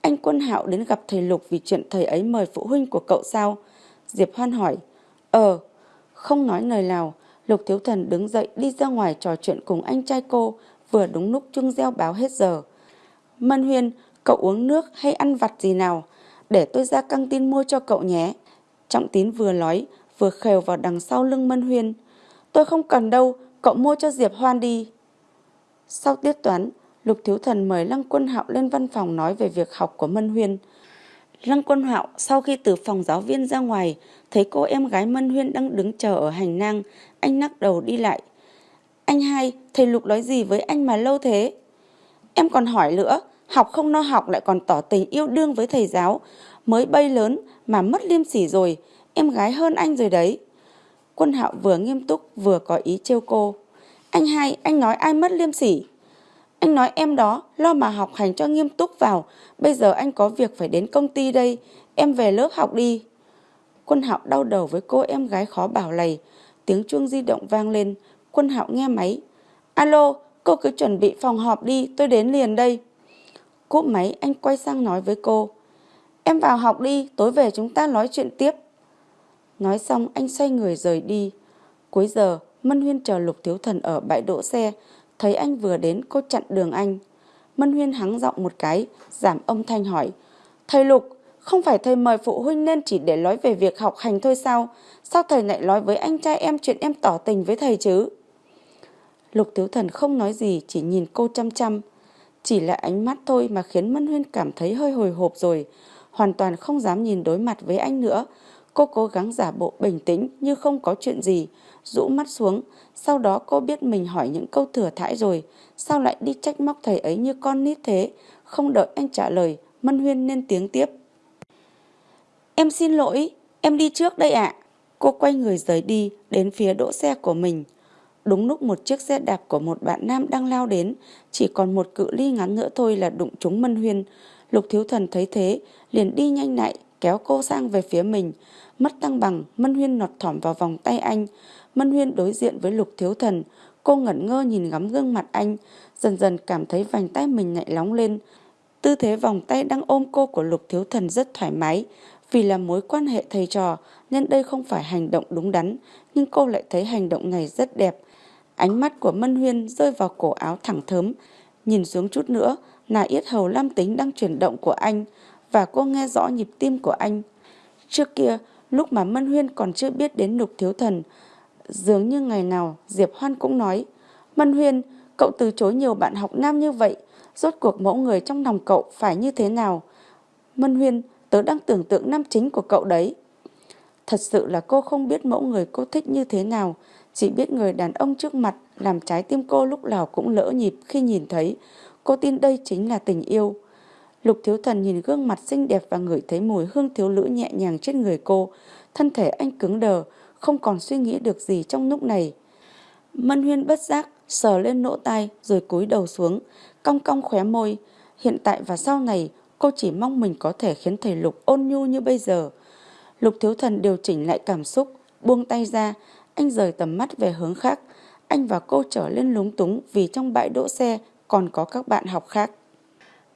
Anh Quân Hạo đến gặp thầy Lục vì chuyện thầy ấy mời phụ huynh của cậu sao? Diệp Hoan hỏi. Ờ, không nói lời nào, Lục Thiếu Thần đứng dậy đi ra ngoài trò chuyện cùng anh trai cô vừa đúng lúc chuông reo báo hết giờ. Mân Huyên, cậu uống nước hay ăn vặt gì nào? Để tôi ra căng tin mua cho cậu nhé. Trọng tín vừa nói, vừa khều vào đằng sau lưng Mân Huyên. Tôi không cần đâu, cậu mua cho Diệp Hoan đi. Sau tiết toán, Lục Thiếu Thần mời Lăng Quân Hạo lên văn phòng nói về việc học của Mân Huyên. Lăng Quân Hạo sau khi từ phòng giáo viên ra ngoài, thấy cô em gái Mân Huyên đang đứng chờ ở hành lang, anh nắc đầu đi lại. Anh hai, thầy Lục nói gì với anh mà lâu thế? Em còn hỏi nữa, học không no học lại còn tỏ tình yêu đương với thầy giáo. Mới bay lớn mà mất liêm sỉ rồi, em gái hơn anh rồi đấy. Quân Hạo vừa nghiêm túc vừa có ý trêu cô. Anh hai, anh nói ai mất liêm sỉ? Anh nói em đó, lo mà học hành cho nghiêm túc vào. Bây giờ anh có việc phải đến công ty đây, em về lớp học đi. Quân Hạo đau đầu với cô em gái khó bảo lầy. Tiếng chuông di động vang lên, Quân Hạo nghe máy. Alo, cô cứ chuẩn bị phòng họp đi, tôi đến liền đây. Cúp máy anh quay sang nói với cô. Em vào học đi, tối về chúng ta nói chuyện tiếp. Nói xong anh xoay người rời đi. Cuối giờ, Mân Huyên chờ Lục Thiếu Thần ở bãi đỗ xe. Thấy anh vừa đến cô chặn đường anh. Mân Huyên hắng giọng một cái, giảm âm thanh hỏi. Thầy Lục, không phải thầy mời phụ huynh nên chỉ để nói về việc học hành thôi sao? Sao thầy lại nói với anh trai em chuyện em tỏ tình với thầy chứ? Lục Thiếu Thần không nói gì, chỉ nhìn cô chăm chăm. Chỉ là ánh mắt thôi mà khiến Mân Huyên cảm thấy hơi hồi hộp rồi. Hoàn toàn không dám nhìn đối mặt với anh nữa. Cô cố gắng giả bộ bình tĩnh như không có chuyện gì, rũ mắt xuống. Sau đó cô biết mình hỏi những câu thừa thãi rồi. Sao lại đi trách móc thầy ấy như con nít thế? Không đợi anh trả lời, Mân Huyên nên tiếng tiếp. Em xin lỗi, em đi trước đây ạ. Cô quay người rời đi, đến phía đỗ xe của mình. Đúng lúc một chiếc xe đạp của một bạn nam đang lao đến, chỉ còn một cự ly ngắn nữa thôi là đụng trúng Mân Huyên. Lục Thiếu Thần thấy thế, liền đi nhanh lại, kéo cô sang về phía mình. Mất tăng bằng, Mân Huyên nọt thỏm vào vòng tay anh. Mân Huyên đối diện với Lục Thiếu Thần, cô ngẩn ngơ nhìn ngắm gương mặt anh, dần dần cảm thấy vành tay mình nhạy nóng lên. Tư thế vòng tay đang ôm cô của Lục Thiếu Thần rất thoải mái, vì là mối quan hệ thầy trò nên đây không phải hành động đúng đắn, nhưng cô lại thấy hành động này rất đẹp. Ánh mắt của Mân Huyên rơi vào cổ áo thẳng thớm, nhìn xuống chút nữa là yết hầu lam tính đang chuyển động của anh và cô nghe rõ nhịp tim của anh. Trước kia, lúc mà Mân Huyên còn chưa biết đến lục thiếu thần, dường như ngày nào Diệp Hoan cũng nói Mân Huyên, cậu từ chối nhiều bạn học nam như vậy, rốt cuộc mẫu người trong lòng cậu phải như thế nào? Mân Huyên, tớ đang tưởng tượng nam chính của cậu đấy. Thật sự là cô không biết mẫu người cô thích như thế nào, chỉ biết người đàn ông trước mặt làm trái tim cô lúc nào cũng lỡ nhịp khi nhìn thấy. Cô tin đây chính là tình yêu. Lục thiếu thần nhìn gương mặt xinh đẹp và ngửi thấy mùi hương thiếu nữ nhẹ nhàng trên người cô. Thân thể anh cứng đờ, không còn suy nghĩ được gì trong lúc này. Mân huyên bất giác, sờ lên nỗ tai rồi cúi đầu xuống, cong cong khóe môi. Hiện tại và sau này, cô chỉ mong mình có thể khiến thầy Lục ôn nhu như bây giờ. Lục thiếu thần điều chỉnh lại cảm xúc, buông tay ra, anh rời tầm mắt về hướng khác. Anh và cô trở lên lúng túng vì trong bãi đỗ xe còn có các bạn học khác.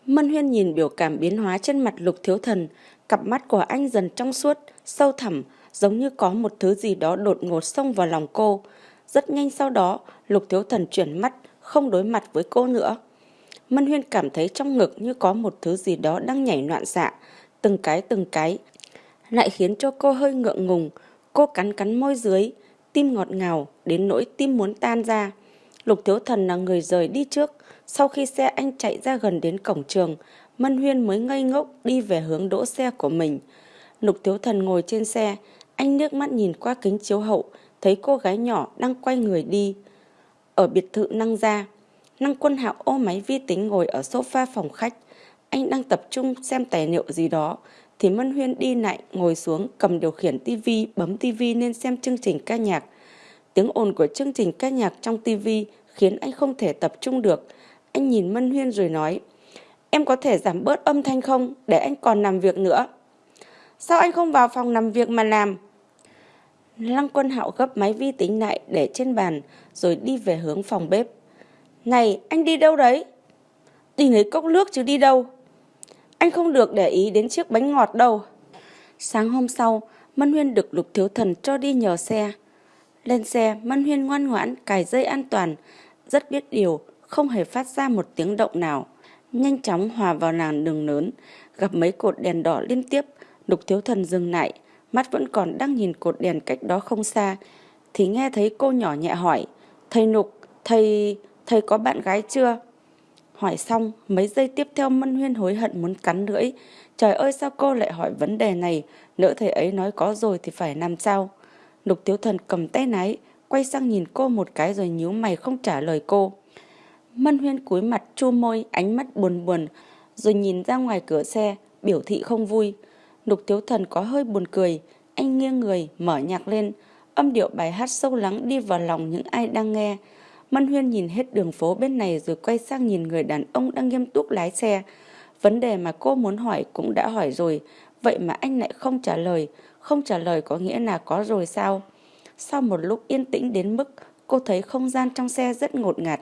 Mân Huyên nhìn biểu cảm biến hóa trên mặt lục thiếu thần, cặp mắt của anh dần trong suốt, sâu thẳm, giống như có một thứ gì đó đột ngột xông vào lòng cô. Rất nhanh sau đó, lục thiếu thần chuyển mắt, không đối mặt với cô nữa. Mân Huyên cảm thấy trong ngực như có một thứ gì đó đang nhảy loạn xạ, từng cái từng cái, lại khiến cho cô hơi ngượng ngùng. Cô cắn cắn môi dưới, tim ngọt ngào, đến nỗi tim muốn tan ra. Lục Thiếu Thần là người rời đi trước. Sau khi xe anh chạy ra gần đến cổng trường, Mân Huyên mới ngây ngốc đi về hướng đỗ xe của mình. Lục Thiếu Thần ngồi trên xe, anh nước mắt nhìn qua kính chiếu hậu, thấy cô gái nhỏ đang quay người đi. Ở biệt thự năng gia, năng quân hạo ô máy vi tính ngồi ở sofa phòng khách. Anh đang tập trung xem tài liệu gì đó, thì Mân Huyên đi lại ngồi xuống cầm điều khiển tivi bấm tivi nên xem chương trình ca nhạc. Tiếng ồn của chương trình ca nhạc trong tivi khiến anh không thể tập trung được. Anh nhìn Mân Huyên rồi nói, em có thể giảm bớt âm thanh không để anh còn làm việc nữa. Sao anh không vào phòng làm việc mà làm? Lăng quân hạo gấp máy vi tính lại để trên bàn rồi đi về hướng phòng bếp. Này, anh đi đâu đấy? Đi lấy cốc nước chứ đi đâu? Anh không được để ý đến chiếc bánh ngọt đâu. Sáng hôm sau, Mân Huyên được Lục Thiếu Thần cho đi nhờ xe. Lên xe, Mân Huyên ngoan ngoãn cài dây an toàn, rất biết điều, không hề phát ra một tiếng động nào. Nhanh chóng hòa vào làn đường lớn, gặp mấy cột đèn đỏ liên tiếp, Lục Thiếu Thần dừng lại, mắt vẫn còn đang nhìn cột đèn cách đó không xa, thì nghe thấy cô nhỏ nhẹ hỏi, Thầy Nục, thầy, thầy có bạn gái chưa? Hỏi xong, mấy giây tiếp theo Mân Huyên hối hận muốn cắn lưỡi. Trời ơi sao cô lại hỏi vấn đề này, lỡ thầy ấy nói có rồi thì phải làm sao? Lục Tiếu Thần cầm tay nái, quay sang nhìn cô một cái rồi nhíu mày không trả lời cô. Mân Huyên cúi mặt chu môi, ánh mắt buồn buồn, rồi nhìn ra ngoài cửa xe, biểu thị không vui. Lục Thiếu Thần có hơi buồn cười, anh nghiêng người, mở nhạc lên, âm điệu bài hát sâu lắng đi vào lòng những ai đang nghe. Mân Huyên nhìn hết đường phố bên này rồi quay sang nhìn người đàn ông đang nghiêm túc lái xe. Vấn đề mà cô muốn hỏi cũng đã hỏi rồi, vậy mà anh lại không trả lời. Không trả lời có nghĩa là có rồi sao? Sau một lúc yên tĩnh đến mức cô thấy không gian trong xe rất ngột ngạt.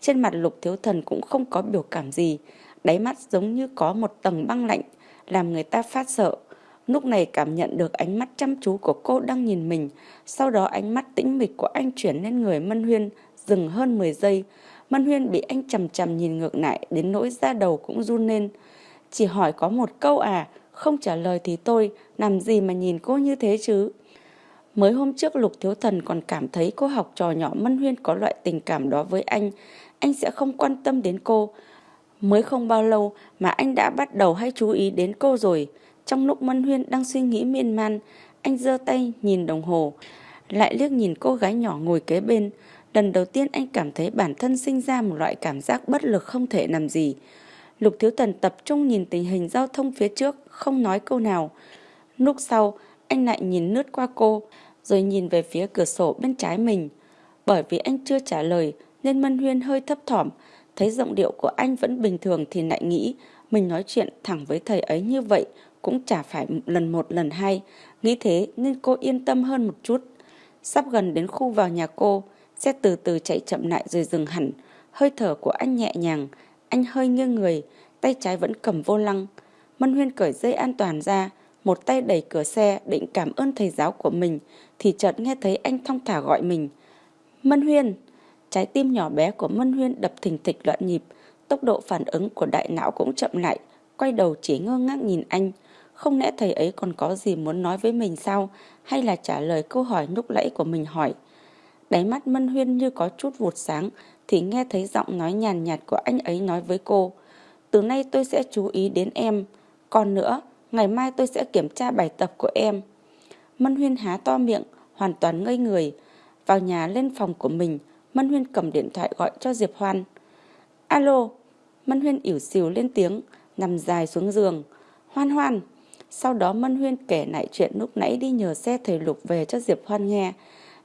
Trên mặt lục thiếu thần cũng không có biểu cảm gì, đáy mắt giống như có một tầng băng lạnh, làm người ta phát sợ. Lúc này cảm nhận được ánh mắt chăm chú của cô đang nhìn mình, sau đó ánh mắt tĩnh mịch của anh chuyển lên người Mân Huyên, dừng hơn 10 giây. Mân Huyên bị anh chầm chầm nhìn ngược lại, đến nỗi da đầu cũng run lên. Chỉ hỏi có một câu à, không trả lời thì tôi, làm gì mà nhìn cô như thế chứ? Mới hôm trước Lục Thiếu Thần còn cảm thấy cô học trò nhỏ Mân Huyên có loại tình cảm đó với anh, anh sẽ không quan tâm đến cô. Mới không bao lâu mà anh đã bắt đầu hay chú ý đến cô rồi. Trong lúc Mân Huyên đang suy nghĩ miên man, anh giơ tay nhìn đồng hồ, lại liếc nhìn cô gái nhỏ ngồi kế bên. Lần đầu tiên anh cảm thấy bản thân sinh ra một loại cảm giác bất lực không thể làm gì. Lục Thiếu Tần tập trung nhìn tình hình giao thông phía trước, không nói câu nào. Lúc sau, anh lại nhìn lướt qua cô, rồi nhìn về phía cửa sổ bên trái mình. Bởi vì anh chưa trả lời, nên Mân Huyên hơi thấp thỏm, thấy giọng điệu của anh vẫn bình thường thì lại nghĩ mình nói chuyện thẳng với thầy ấy như vậy cũng chả phải lần một lần hai. Nghĩ thế nên cô yên tâm hơn một chút. Sắp gần đến khu vào nhà cô, xe từ từ chạy chậm lại rồi dừng hẳn. Hơi thở của anh nhẹ nhàng, anh hơi nghiêng người, tay trái vẫn cầm vô lăng. Mân Huyên cởi dây an toàn ra, một tay đẩy cửa xe định cảm ơn thầy giáo của mình, thì chợt nghe thấy anh thong thả gọi mình. Mân Huyên! Trái tim nhỏ bé của Mân Huyên đập thình thịch loạn nhịp, tốc độ phản ứng của đại não cũng chậm lại, quay đầu chỉ ngơ ngác nhìn anh. Không lẽ thầy ấy còn có gì muốn nói với mình sao? Hay là trả lời câu hỏi lúc lẫy của mình hỏi? Đáy mắt Mân Huyên như có chút vụt sáng, thì nghe thấy giọng nói nhàn nhạt của anh ấy nói với cô. Từ nay tôi sẽ chú ý đến em. Còn nữa, ngày mai tôi sẽ kiểm tra bài tập của em. Mân Huyên há to miệng, hoàn toàn ngây người. Vào nhà lên phòng của mình, Mân Huyên cầm điện thoại gọi cho Diệp Hoan. Alo, Mân Huyên ỉu xìu lên tiếng, nằm dài xuống giường. Hoan hoan. Sau đó Mân Huyên kể lại chuyện lúc nãy đi nhờ xe thầy Lục về cho Diệp Hoan nghe.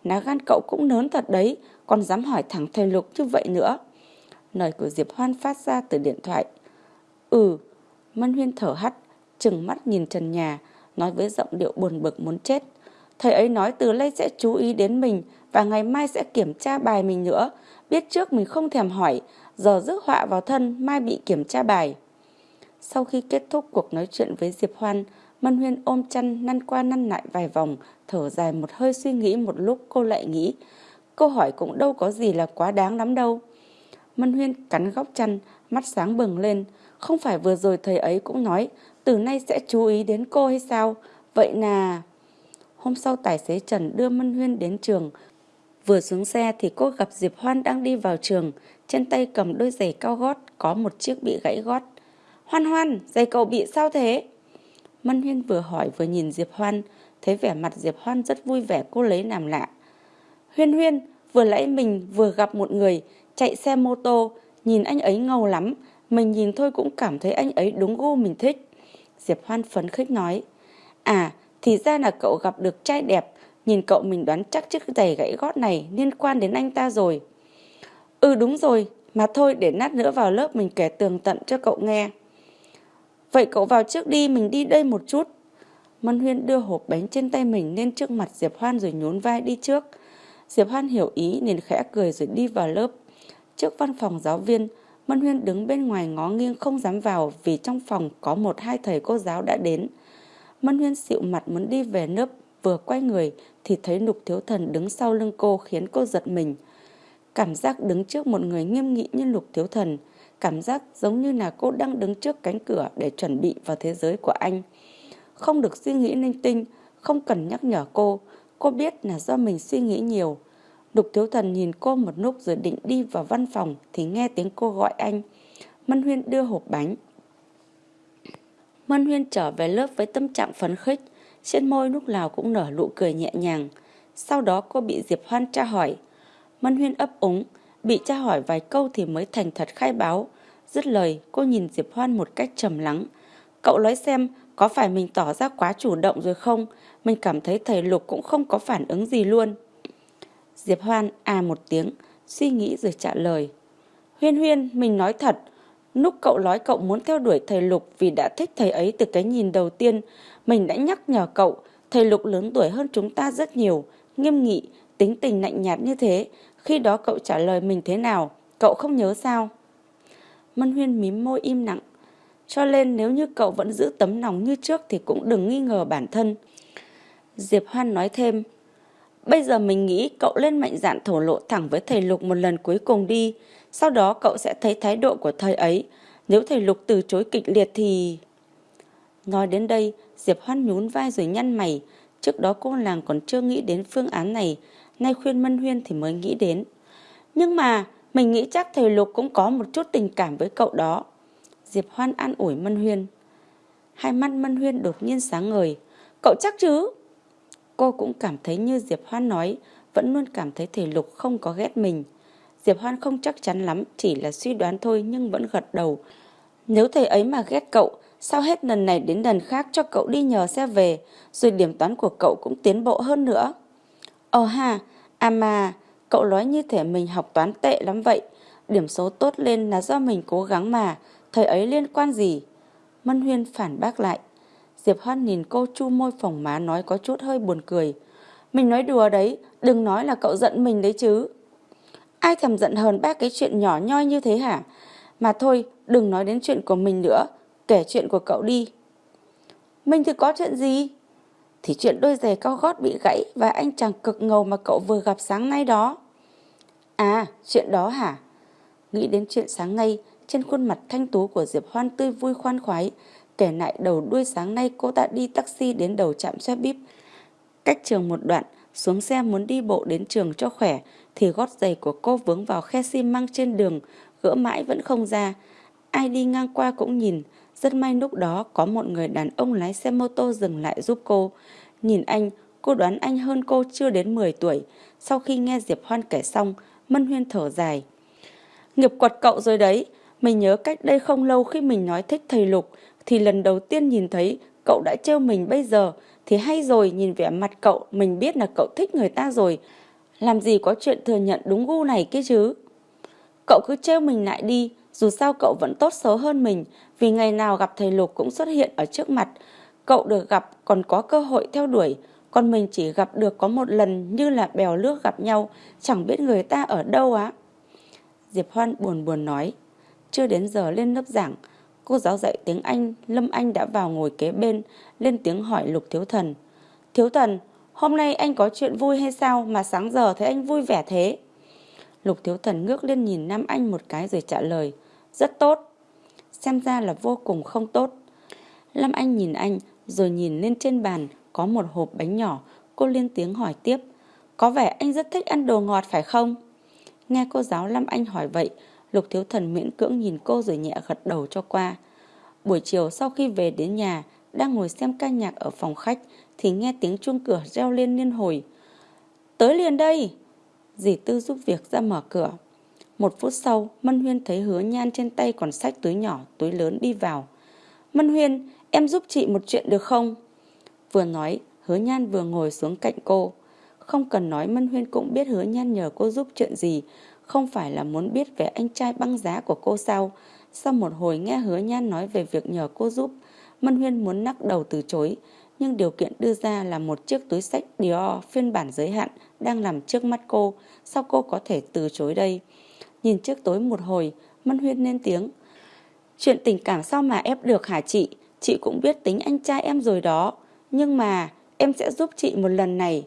Ná gan cậu cũng lớn thật đấy, còn dám hỏi thẳng thầy Lục như vậy nữa. Lời của Diệp Hoan phát ra từ điện thoại. Ừ, Mân Huyên thở hắt, chừng mắt nhìn trần nhà, nói với giọng điệu buồn bực muốn chết. Thầy ấy nói từ nay sẽ chú ý đến mình và ngày mai sẽ kiểm tra bài mình nữa. Biết trước mình không thèm hỏi, giờ rước họa vào thân, mai bị kiểm tra bài. Sau khi kết thúc cuộc nói chuyện với Diệp Hoan, Mân Huyên ôm chăn năn qua năn lại vài vòng, thở dài một hơi suy nghĩ một lúc cô lại nghĩ. Câu hỏi cũng đâu có gì là quá đáng lắm đâu. Mân Huyên cắn góc chăn, mắt sáng bừng lên. Không phải vừa rồi thầy ấy cũng nói, từ nay sẽ chú ý đến cô hay sao? Vậy là... Hôm sau tài xế Trần đưa Mân Huyên đến trường. Vừa xuống xe thì cô gặp Diệp Hoan đang đi vào trường. Trên tay cầm đôi giày cao gót, có một chiếc bị gãy gót. Hoan Hoan, giày cậu bị sao thế? Mân Huyên vừa hỏi vừa nhìn Diệp Hoan, thấy vẻ mặt Diệp Hoan rất vui vẻ cô lấy làm lạ. Huyên Huyên, vừa nãy mình vừa gặp một người chạy xe mô tô, nhìn anh ấy ngầu lắm, mình nhìn thôi cũng cảm thấy anh ấy đúng gu mình thích. Diệp Hoan phấn khích nói, à, thì ra là cậu gặp được trai đẹp, nhìn cậu mình đoán chắc chiếc giày gãy gót này liên quan đến anh ta rồi. Ừ đúng rồi, mà thôi để nát nữa vào lớp mình kể tường tận cho cậu nghe. Vậy cậu vào trước đi, mình đi đây một chút. Mân Huyên đưa hộp bánh trên tay mình lên trước mặt Diệp Hoan rồi nhún vai đi trước. Diệp Hoan hiểu ý nên khẽ cười rồi đi vào lớp. Trước văn phòng giáo viên, Mân Huyên đứng bên ngoài ngó nghiêng không dám vào vì trong phòng có một hai thầy cô giáo đã đến. Mân Huyên xịu mặt muốn đi về lớp, vừa quay người thì thấy Lục Thiếu Thần đứng sau lưng cô khiến cô giật mình. Cảm giác đứng trước một người nghiêm nghị như lục thiếu thần. Cảm giác giống như là cô đang đứng trước cánh cửa để chuẩn bị vào thế giới của anh. Không được suy nghĩ linh tinh, không cần nhắc nhở cô. Cô biết là do mình suy nghĩ nhiều. Lục thiếu thần nhìn cô một lúc rồi định đi vào văn phòng thì nghe tiếng cô gọi anh. Mân Huyên đưa hộp bánh. Mân Huyên trở về lớp với tâm trạng phấn khích, trên môi lúc nào cũng nở nụ cười nhẹ nhàng. Sau đó cô bị Diệp Hoan tra hỏi. Mân Huyên ấp úng, bị tra hỏi vài câu thì mới thành thật khai báo. Dứt lời, cô nhìn Diệp Hoan một cách trầm lắng. Cậu nói xem, có phải mình tỏ ra quá chủ động rồi không? Mình cảm thấy thầy Lục cũng không có phản ứng gì luôn. Diệp Hoan à một tiếng, suy nghĩ rồi trả lời. Huyên Huyên, mình nói thật, lúc cậu nói cậu muốn theo đuổi thầy Lục vì đã thích thầy ấy từ cái nhìn đầu tiên, mình đã nhắc nhở cậu, thầy Lục lớn tuổi hơn chúng ta rất nhiều, nghiêm nghị, tính tình lạnh nhạt như thế. Khi đó cậu trả lời mình thế nào, cậu không nhớ sao? Mân Huyên mím môi im lặng. Cho nên nếu như cậu vẫn giữ tấm lòng như trước thì cũng đừng nghi ngờ bản thân. Diệp Hoan nói thêm, Bây giờ mình nghĩ cậu lên mạnh dạn thổ lộ thẳng với thầy Lục một lần cuối cùng đi. Sau đó cậu sẽ thấy thái độ của thầy ấy. Nếu thầy Lục từ chối kịch liệt thì... Nói đến đây, Diệp Hoan nhún vai rồi nhăn mày. Trước đó cô làng còn chưa nghĩ đến phương án này. Nay khuyên Mân Huyên thì mới nghĩ đến. Nhưng mà, mình nghĩ chắc thầy Lục cũng có một chút tình cảm với cậu đó. Diệp Hoan an ủi Mân Huyên. Hai mắt Mân Huyên đột nhiên sáng ngời. Cậu chắc chứ? Cô cũng cảm thấy như Diệp Hoan nói, vẫn luôn cảm thấy thầy lục không có ghét mình. Diệp Hoan không chắc chắn lắm, chỉ là suy đoán thôi nhưng vẫn gật đầu. Nếu thầy ấy mà ghét cậu, sao hết lần này đến lần khác cho cậu đi nhờ xe về, rồi điểm toán của cậu cũng tiến bộ hơn nữa. Ồ ha, à mà, cậu nói như thể mình học toán tệ lắm vậy. Điểm số tốt lên là do mình cố gắng mà, thầy ấy liên quan gì? Mân Huyên phản bác lại. Diệp Hoan nhìn cô chu môi phồng má nói có chút hơi buồn cười. Mình nói đùa đấy, đừng nói là cậu giận mình đấy chứ. Ai thầm giận hờn ba cái chuyện nhỏ nhoi như thế hả? Mà thôi, đừng nói đến chuyện của mình nữa, kể chuyện của cậu đi. Mình thì có chuyện gì? Thì chuyện đôi giày cao gót bị gãy và anh chàng cực ngầu mà cậu vừa gặp sáng nay đó. À, chuyện đó hả? Nghĩ đến chuyện sáng nay, trên khuôn mặt thanh tú của Diệp Hoan tươi vui khoan khoái, Kể lại đầu đuôi sáng nay cô ta đi taxi đến đầu trạm xe bíp. Cách trường một đoạn, xuống xe muốn đi bộ đến trường cho khỏe, thì gót giày của cô vướng vào khe xi măng trên đường, gỡ mãi vẫn không ra. Ai đi ngang qua cũng nhìn, rất may lúc đó có một người đàn ông lái xe mô tô dừng lại giúp cô. Nhìn anh, cô đoán anh hơn cô chưa đến 10 tuổi. Sau khi nghe Diệp Hoan kể xong, Mân Huyên thở dài. Nghiệp quật cậu rồi đấy, mình nhớ cách đây không lâu khi mình nói thích thầy Lục, thì lần đầu tiên nhìn thấy cậu đã trêu mình bây giờ thì hay rồi nhìn vẻ mặt cậu mình biết là cậu thích người ta rồi. Làm gì có chuyện thừa nhận đúng gu này kia chứ. Cậu cứ trêu mình lại đi, dù sao cậu vẫn tốt xấu hơn mình vì ngày nào gặp thầy Lục cũng xuất hiện ở trước mặt. Cậu được gặp còn có cơ hội theo đuổi, còn mình chỉ gặp được có một lần như là bèo nước gặp nhau, chẳng biết người ta ở đâu á. Diệp Hoan buồn buồn nói, chưa đến giờ lên lớp giảng, Cô giáo dạy tiếng Anh, Lâm Anh đã vào ngồi kế bên, lên tiếng hỏi Lục Thiếu Thần. Thiếu Thần, hôm nay anh có chuyện vui hay sao mà sáng giờ thấy anh vui vẻ thế? Lục Thiếu Thần ngước lên nhìn Nam Anh một cái rồi trả lời. Rất tốt. Xem ra là vô cùng không tốt. Lâm Anh nhìn anh rồi nhìn lên trên bàn có một hộp bánh nhỏ. Cô lên tiếng hỏi tiếp. Có vẻ anh rất thích ăn đồ ngọt phải không? Nghe cô giáo Lâm Anh hỏi vậy, Lục Thiếu Thần miễn cưỡng nhìn cô rồi nhẹ gật đầu cho qua. Buổi chiều sau khi về đến nhà, đang ngồi xem ca nhạc ở phòng khách, thì nghe tiếng chuông cửa reo lên liên hồi. Tới liền đây! Dì Tư giúp việc ra mở cửa. Một phút sau, Mân Huyên thấy hứa nhan trên tay còn sách túi nhỏ, túi lớn đi vào. Mân Huyên, em giúp chị một chuyện được không? Vừa nói, hứa nhan vừa ngồi xuống cạnh cô. Không cần nói Mân Huyên cũng biết hứa nhan nhờ cô giúp chuyện gì, không phải là muốn biết về anh trai băng giá của cô sao? Sau một hồi nghe hứa nhan nói về việc nhờ cô giúp, Mân Huyên muốn nắc đầu từ chối, nhưng điều kiện đưa ra là một chiếc túi sách Dior phiên bản giới hạn đang nằm trước mắt cô, sao cô có thể từ chối đây? Nhìn chiếc tối một hồi, Mân Huyên lên tiếng. Chuyện tình cảm sao mà ép được hả chị? Chị cũng biết tính anh trai em rồi đó, nhưng mà em sẽ giúp chị một lần này.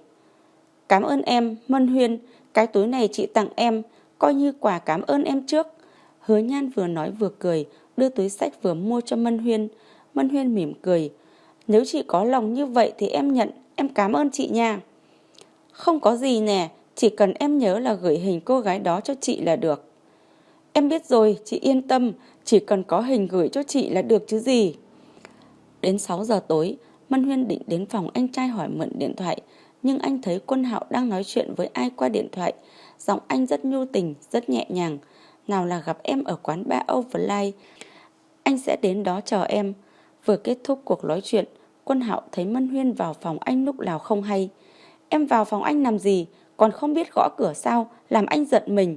Cảm ơn em, Mân Huyên, cái túi này chị tặng em, coi như quà cảm ơn em trước. Hứa nhan vừa nói vừa cười, đưa túi sách vừa mua cho Mân Huyên. Mân Huyên mỉm cười. Nếu chị có lòng như vậy thì em nhận, em cảm ơn chị nha. Không có gì nè, chỉ cần em nhớ là gửi hình cô gái đó cho chị là được. Em biết rồi, chị yên tâm, chỉ cần có hình gửi cho chị là được chứ gì. Đến 6 giờ tối, Mân Huyên định đến phòng anh trai hỏi mượn điện thoại, nhưng anh thấy quân hạo đang nói chuyện với ai qua điện thoại. Giọng anh rất nhu tình, rất nhẹ nhàng. Nào là gặp em ở quán ba Overlight. Anh sẽ đến đó chờ em. Vừa kết thúc cuộc nói chuyện, quân hạo thấy Mân Huyên vào phòng anh lúc nào không hay. Em vào phòng anh làm gì, còn không biết gõ cửa sao, làm anh giận mình.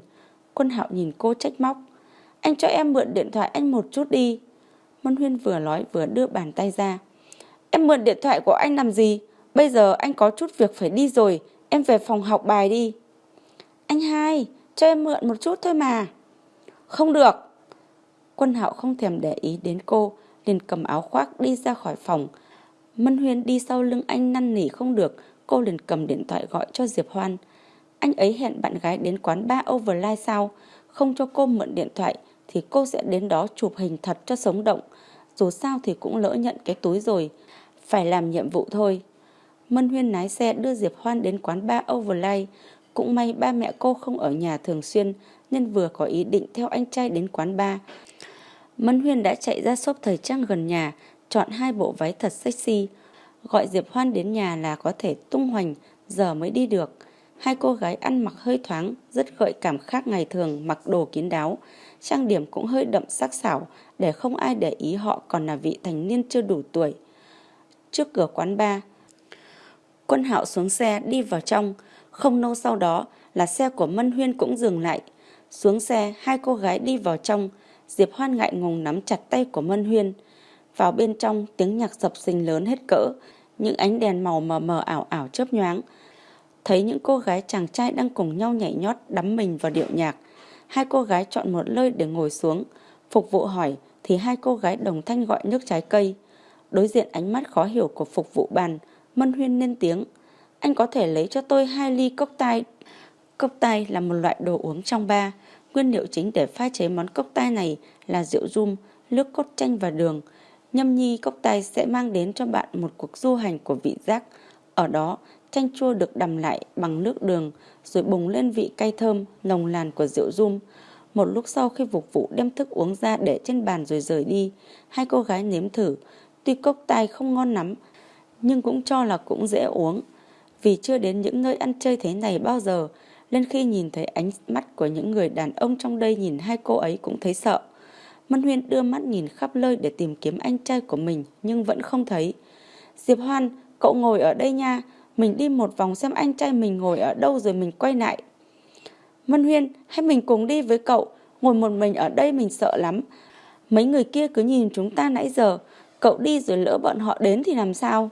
Quân hạo nhìn cô trách móc. Anh cho em mượn điện thoại anh một chút đi. Mân Huyên vừa nói vừa đưa bàn tay ra. Em mượn điện thoại của anh làm gì? Bây giờ anh có chút việc phải đi rồi, em về phòng học bài đi. Anh hai, cho em mượn một chút thôi mà. Không được. Quân hạo không thèm để ý đến cô, liền cầm áo khoác đi ra khỏi phòng. Mân Huyên đi sau lưng anh năn nỉ không được, cô liền cầm điện thoại gọi cho Diệp Hoan. Anh ấy hẹn bạn gái đến quán ba Overlight sao? Không cho cô mượn điện thoại thì cô sẽ đến đó chụp hình thật cho sống động. Dù sao thì cũng lỡ nhận cái túi rồi. Phải làm nhiệm vụ thôi. Mân Huyên lái xe đưa Diệp Hoan đến quán ba Overlight. Cũng may ba mẹ cô không ở nhà thường xuyên nên vừa có ý định theo anh trai đến quán ba. Mân Huyên đã chạy ra shop thời trang gần nhà, chọn hai bộ váy thật sexy. Gọi Diệp Hoan đến nhà là có thể tung hoành, giờ mới đi được. Hai cô gái ăn mặc hơi thoáng, rất gợi cảm khác ngày thường mặc đồ kín đáo. Trang điểm cũng hơi đậm sắc sảo để không ai để ý họ còn là vị thành niên chưa đủ tuổi. Trước cửa quán bar, Quân Hạo xuống xe đi vào trong, không lâu sau đó là xe của Mân Huyên cũng dừng lại. Xuống xe, hai cô gái đi vào trong, Diệp Hoan ngại ngùng nắm chặt tay của Mân Huyên. Vào bên trong, tiếng nhạc dập sình lớn hết cỡ, những ánh đèn màu mờ mờ ảo ảo chớp nhoáng. Thấy những cô gái chàng trai đang cùng nhau nhảy nhót đắm mình vào điệu nhạc. Hai cô gái chọn một nơi để ngồi xuống. Phục vụ hỏi thì hai cô gái đồng thanh gọi nước trái cây. Đối diện ánh mắt khó hiểu của phục vụ bàn, Mân Huyên lên tiếng. Anh có thể lấy cho tôi hai ly cốc tai. Cốc tai là một loại đồ uống trong ba. Nguyên liệu chính để pha chế món cốc tai này là rượu rum, nước cốt chanh và đường. Nhâm nhi cốc tai sẽ mang đến cho bạn một cuộc du hành của vị giác. Ở đó, chanh chua được đầm lại bằng nước đường rồi bùng lên vị cay thơm, nồng làn của rượu rum. Một lúc sau khi phục vụ đem thức uống ra để trên bàn rồi rời đi, hai cô gái nếm thử. Tuy cốc tai không ngon lắm, nhưng cũng cho là cũng dễ uống. Vì chưa đến những nơi ăn chơi thế này bao giờ, nên khi nhìn thấy ánh mắt của những người đàn ông trong đây nhìn hai cô ấy cũng thấy sợ. Mân Huyên đưa mắt nhìn khắp nơi để tìm kiếm anh trai của mình nhưng vẫn không thấy. Diệp Hoan, cậu ngồi ở đây nha, mình đi một vòng xem anh trai mình ngồi ở đâu rồi mình quay lại. Mân Huyên, hay mình cùng đi với cậu, ngồi một mình ở đây mình sợ lắm. Mấy người kia cứ nhìn chúng ta nãy giờ, cậu đi rồi lỡ bọn họ đến thì làm sao?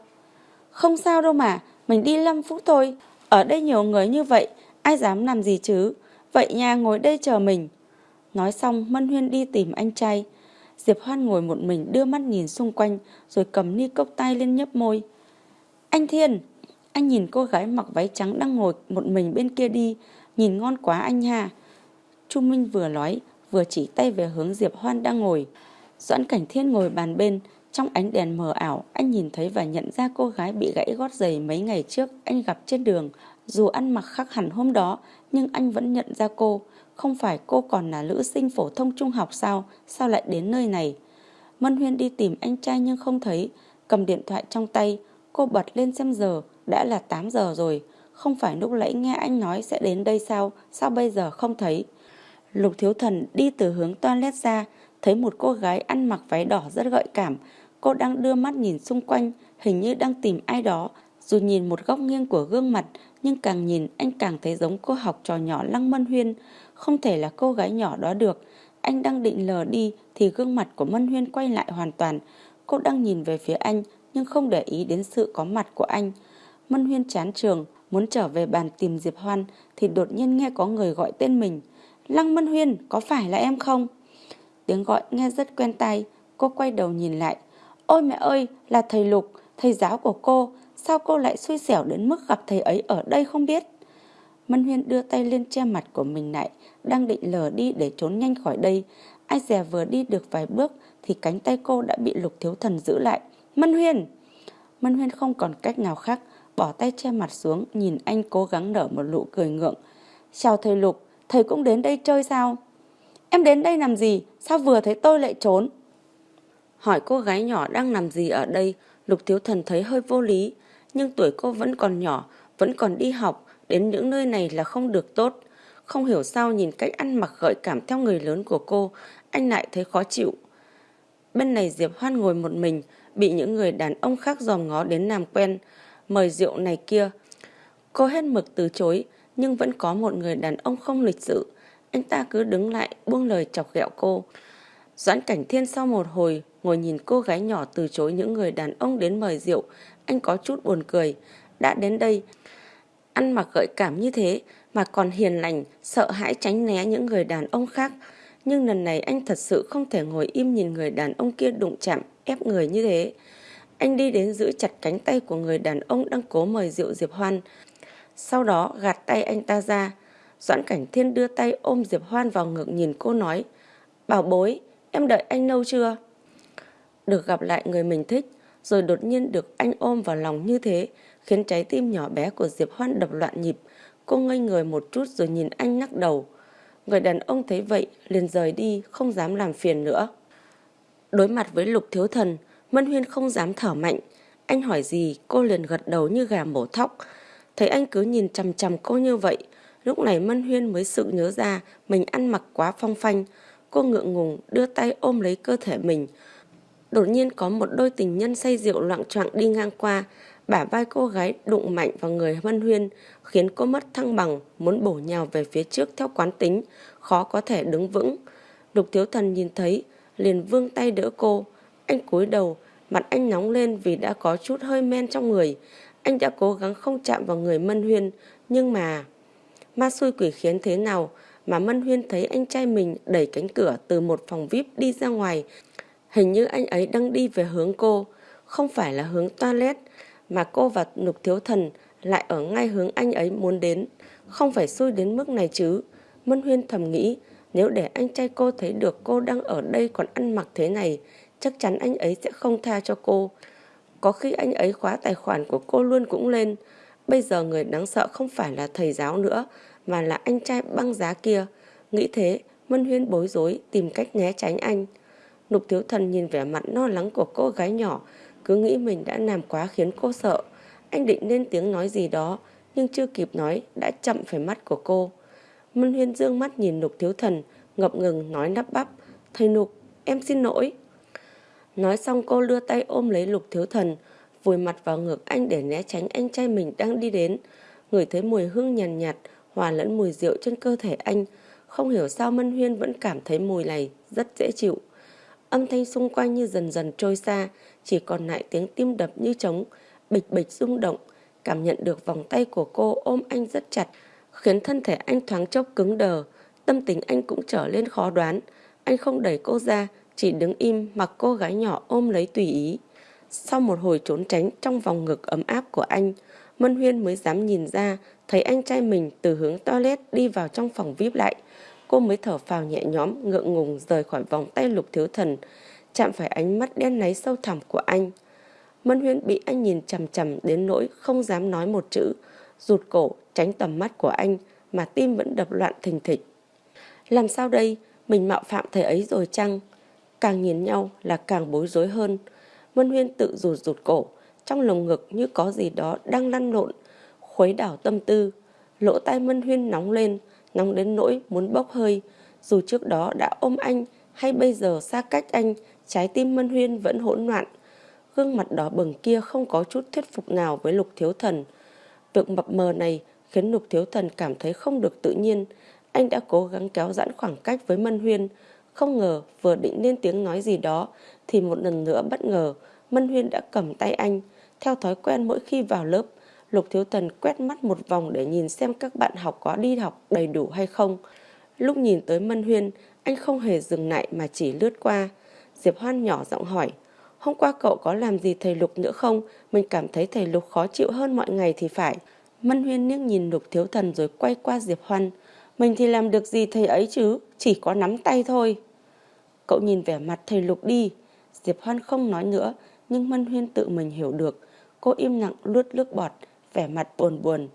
Không sao đâu mà, mình đi 5 phút thôi. Ở đây nhiều người như vậy, ai dám làm gì chứ? Vậy nha ngồi đây chờ mình. Nói xong, Mân Huyên đi tìm anh trai. Diệp Hoan ngồi một mình đưa mắt nhìn xung quanh, rồi cầm ni cốc tay lên nhấp môi. Anh Thiên, anh nhìn cô gái mặc váy trắng đang ngồi một mình bên kia đi, nhìn ngon quá anh ha. Chu Minh vừa nói, vừa chỉ tay về hướng Diệp Hoan đang ngồi. Doãn Cảnh Thiên ngồi bàn bên, trong ánh đèn mờ ảo, anh nhìn thấy và nhận ra cô gái bị gãy gót giày mấy ngày trước anh gặp trên đường. Dù ăn mặc khác hẳn hôm đó, nhưng anh vẫn nhận ra cô. Không phải cô còn là nữ sinh phổ thông trung học sao, sao lại đến nơi này? Mân Huyên đi tìm anh trai nhưng không thấy, cầm điện thoại trong tay, cô bật lên xem giờ, đã là 8 giờ rồi. Không phải lúc nãy nghe anh nói sẽ đến đây sao, sao bây giờ không thấy? Lục Thiếu Thần đi từ hướng toilet ra, thấy một cô gái ăn mặc váy đỏ rất gợi cảm, Cô đang đưa mắt nhìn xung quanh, hình như đang tìm ai đó. Dù nhìn một góc nghiêng của gương mặt, nhưng càng nhìn anh càng thấy giống cô học trò nhỏ Lăng Mân Huyên. Không thể là cô gái nhỏ đó được. Anh đang định lờ đi thì gương mặt của Mân Huyên quay lại hoàn toàn. Cô đang nhìn về phía anh nhưng không để ý đến sự có mặt của anh. Mân Huyên chán trường, muốn trở về bàn tìm Diệp Hoan thì đột nhiên nghe có người gọi tên mình. Lăng Mân Huyên, có phải là em không? Tiếng gọi nghe rất quen tai, cô quay đầu nhìn lại, Ôi mẹ ơi, là thầy Lục, thầy giáo của cô, sao cô lại xui xẻo đến mức gặp thầy ấy ở đây không biết? Mân Huyên đưa tay lên che mặt của mình lại, đang định lờ đi để trốn nhanh khỏi đây. Ai dè vừa đi được vài bước thì cánh tay cô đã bị Lục Thiếu Thần giữ lại. Mân Huyên! Mân Huyên không còn cách nào khác, bỏ tay che mặt xuống, nhìn anh cố gắng nở một nụ cười ngượng. Chào thầy Lục, thầy cũng đến đây chơi sao? Em đến đây làm gì? Sao vừa thấy tôi lại trốn? Hỏi cô gái nhỏ đang làm gì ở đây, Lục Thiếu Thần thấy hơi vô lý, nhưng tuổi cô vẫn còn nhỏ, vẫn còn đi học, đến những nơi này là không được tốt. Không hiểu sao nhìn cách ăn mặc gợi cảm theo người lớn của cô, anh lại thấy khó chịu. Bên này Diệp Hoan ngồi một mình, bị những người đàn ông khác dòm ngó đến làm quen, mời rượu này kia. Cô hết mực từ chối, nhưng vẫn có một người đàn ông không lịch sự. Anh ta cứ đứng lại buông lời chọc ghẹo cô. Doãn Cảnh Thiên sau một hồi ngồi nhìn cô gái nhỏ từ chối những người đàn ông đến mời rượu, anh có chút buồn cười. Đã đến đây, ăn mặc gợi cảm như thế mà còn hiền lành, sợ hãi tránh né những người đàn ông khác. Nhưng lần này anh thật sự không thể ngồi im nhìn người đàn ông kia đụng chạm, ép người như thế. Anh đi đến giữ chặt cánh tay của người đàn ông đang cố mời rượu Diệp Hoan. Sau đó gạt tay anh ta ra. Doãn Cảnh Thiên đưa tay ôm Diệp Hoan vào ngực nhìn cô nói. Bảo bối, em đợi anh lâu chưa? Được gặp lại người mình thích, rồi đột nhiên được anh ôm vào lòng như thế, khiến trái tim nhỏ bé của Diệp Hoan đập loạn nhịp. Cô ngây người một chút rồi nhìn anh lắc đầu. Người đàn ông thấy vậy, liền rời đi, không dám làm phiền nữa. Đối mặt với lục thiếu thần, Mân Huyên không dám thở mạnh. Anh hỏi gì, cô liền gật đầu như gà mổ thóc. Thấy anh cứ nhìn chằm chằm cô như vậy, lúc này Mân Huyên mới sự nhớ ra mình ăn mặc quá phong phanh. Cô ngượng ngùng đưa tay ôm lấy cơ thể mình. Đột nhiên có một đôi tình nhân say rượu loạn choạng đi ngang qua, bả vai cô gái đụng mạnh vào người Mân Huyên, khiến cô mất thăng bằng, muốn bổ nhào về phía trước theo quán tính, khó có thể đứng vững. Lục Thiếu Thần nhìn thấy, liền vương tay đỡ cô. Anh cúi đầu, mặt anh nóng lên vì đã có chút hơi men trong người. Anh đã cố gắng không chạm vào người Mân Huyên, nhưng mà... Ma xui quỷ khiến thế nào mà Mân Huyên thấy anh trai mình đẩy cánh cửa từ một phòng VIP đi ra ngoài. Hình như anh ấy đang đi về hướng cô, không phải là hướng toilet, mà cô và Lục Thiếu Thần lại ở ngay hướng anh ấy muốn đến. Không phải xui đến mức này chứ. Mân Huyên thầm nghĩ, nếu để anh trai cô thấy được cô đang ở đây còn ăn mặc thế này, chắc chắn anh ấy sẽ không tha cho cô. Có khi anh ấy khóa tài khoản của cô luôn cũng lên. Bây giờ người đáng sợ không phải là thầy giáo nữa, mà là anh trai băng giá kia. Nghĩ thế, Mân Huyên bối rối tìm cách né tránh anh. Lục Thiếu Thần nhìn vẻ mặt lo lắng của cô gái nhỏ, cứ nghĩ mình đã làm quá khiến cô sợ. Anh định lên tiếng nói gì đó, nhưng chưa kịp nói đã chậm phải mắt của cô. Mân Huyên dương mắt nhìn Lục Thiếu Thần, ngập ngừng nói nắp bắp. Thầy Lục, em xin lỗi. Nói xong cô đưa tay ôm lấy Lục Thiếu Thần, vùi mặt vào ngực anh để né tránh anh trai mình đang đi đến. Người thấy mùi hương nhàn nhạt, nhạt, hòa lẫn mùi rượu trên cơ thể anh. Không hiểu sao Mân Huyên vẫn cảm thấy mùi này rất dễ chịu. Âm thanh xung quanh như dần dần trôi xa, chỉ còn lại tiếng tim đập như trống, bịch bịch rung động. Cảm nhận được vòng tay của cô ôm anh rất chặt, khiến thân thể anh thoáng chốc cứng đờ. Tâm tính anh cũng trở lên khó đoán. Anh không đẩy cô ra, chỉ đứng im mặc cô gái nhỏ ôm lấy tùy ý. Sau một hồi trốn tránh trong vòng ngực ấm áp của anh, Mân Huyên mới dám nhìn ra thấy anh trai mình từ hướng toilet đi vào trong phòng VIP lại. Cô mới thở phào nhẹ nhõm, ngượng ngùng rời khỏi vòng tay lục thiếu thần, chạm phải ánh mắt đen náy sâu thẳm của anh. Mân Huyên bị anh nhìn chằm chằm đến nỗi không dám nói một chữ, rụt cổ tránh tầm mắt của anh mà tim vẫn đập loạn thình thịch. Làm sao đây? Mình mạo phạm thầy ấy rồi chăng? Càng nhìn nhau là càng bối rối hơn. Mân Huyên tự rụt rụt cổ, trong lồng ngực như có gì đó đang lăn lộn, khuấy đảo tâm tư. Lỗ tai Mân Huyên nóng lên, nóng đến nỗi muốn bốc hơi. Dù trước đó đã ôm anh hay bây giờ xa cách anh, trái tim Mân Huyên vẫn hỗn loạn. Gương mặt đỏ bừng kia không có chút thuyết phục nào với Lục Thiếu Thần. Việc mập mờ này khiến Lục Thiếu Thần cảm thấy không được tự nhiên. Anh đã cố gắng kéo giãn khoảng cách với Mân Huyên. Không ngờ vừa định lên tiếng nói gì đó thì một lần nữa bất ngờ Mân Huyên đã cầm tay anh. Theo thói quen mỗi khi vào lớp, Lục Thiếu Tần quét mắt một vòng để nhìn xem các bạn học có đi học đầy đủ hay không. Lúc nhìn tới Mân Huyên, anh không hề dừng lại mà chỉ lướt qua. Diệp Hoan nhỏ giọng hỏi, hôm qua cậu có làm gì thầy Lục nữa không? Mình cảm thấy thầy Lục khó chịu hơn mọi ngày thì phải. Mân Huyên liếc nhìn Lục Thiếu Thần rồi quay qua Diệp Hoan. Mình thì làm được gì thầy ấy chứ, chỉ có nắm tay thôi. Cậu nhìn vẻ mặt thầy Lục đi. Diệp Hoan không nói nữa, nhưng Mân Huyên tự mình hiểu được. Cô im lặng luốt nước bọt, vẻ mặt buồn buồn.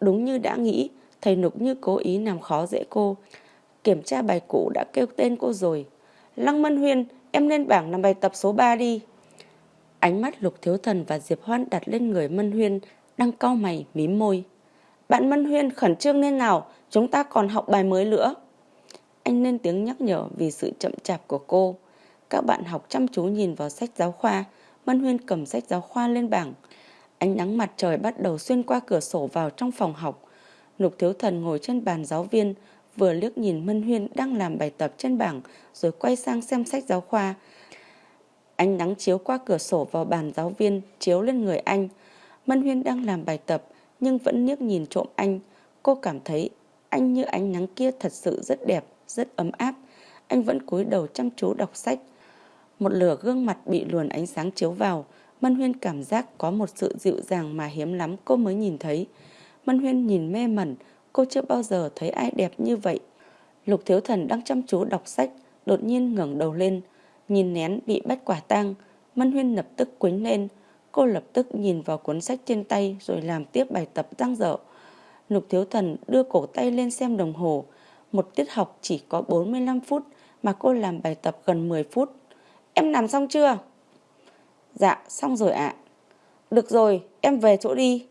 Đúng như đã nghĩ, thầy Lục như cố ý làm khó dễ cô. Kiểm tra bài cũ đã kêu tên cô rồi. Lăng Mân Huyên, em lên bảng làm bài tập số 3 đi. Ánh mắt Lục Thiếu Thần và Diệp Hoan đặt lên người Mân Huyên, đang cau mày, mím môi. Bạn Mân Huyên khẩn trương lên nào, chúng ta còn học bài mới nữa. Anh lên tiếng nhắc nhở vì sự chậm chạp của cô. Các bạn học chăm chú nhìn vào sách giáo khoa, Mân Huyên cầm sách giáo khoa lên bảng. Ánh nắng mặt trời bắt đầu xuyên qua cửa sổ vào trong phòng học. Lục Thiếu Thần ngồi trên bàn giáo viên, vừa liếc nhìn Mân Huyên đang làm bài tập trên bảng rồi quay sang xem sách giáo khoa. Ánh nắng chiếu qua cửa sổ vào bàn giáo viên, chiếu lên người anh. Mân Huyên đang làm bài tập nhưng vẫn liếc nhìn trộm anh. Cô cảm thấy anh như ánh nắng kia thật sự rất đẹp, rất ấm áp. Anh vẫn cúi đầu chăm chú đọc sách. Một lửa gương mặt bị luồn ánh sáng chiếu vào. Mân Huyên cảm giác có một sự dịu dàng mà hiếm lắm cô mới nhìn thấy. Mân Huyên nhìn mê mẩn, cô chưa bao giờ thấy ai đẹp như vậy. Lục Thiếu Thần đang chăm chú đọc sách, đột nhiên ngẩng đầu lên, nhìn nén bị bắt quả tang. Mân Huyên lập tức quýnh lên, cô lập tức nhìn vào cuốn sách trên tay rồi làm tiếp bài tập răng dở. Lục Thiếu Thần đưa cổ tay lên xem đồng hồ, một tiết học chỉ có 45 phút mà cô làm bài tập gần 10 phút. Em làm xong chưa? Dạ, xong rồi ạ. Được rồi, em về chỗ đi.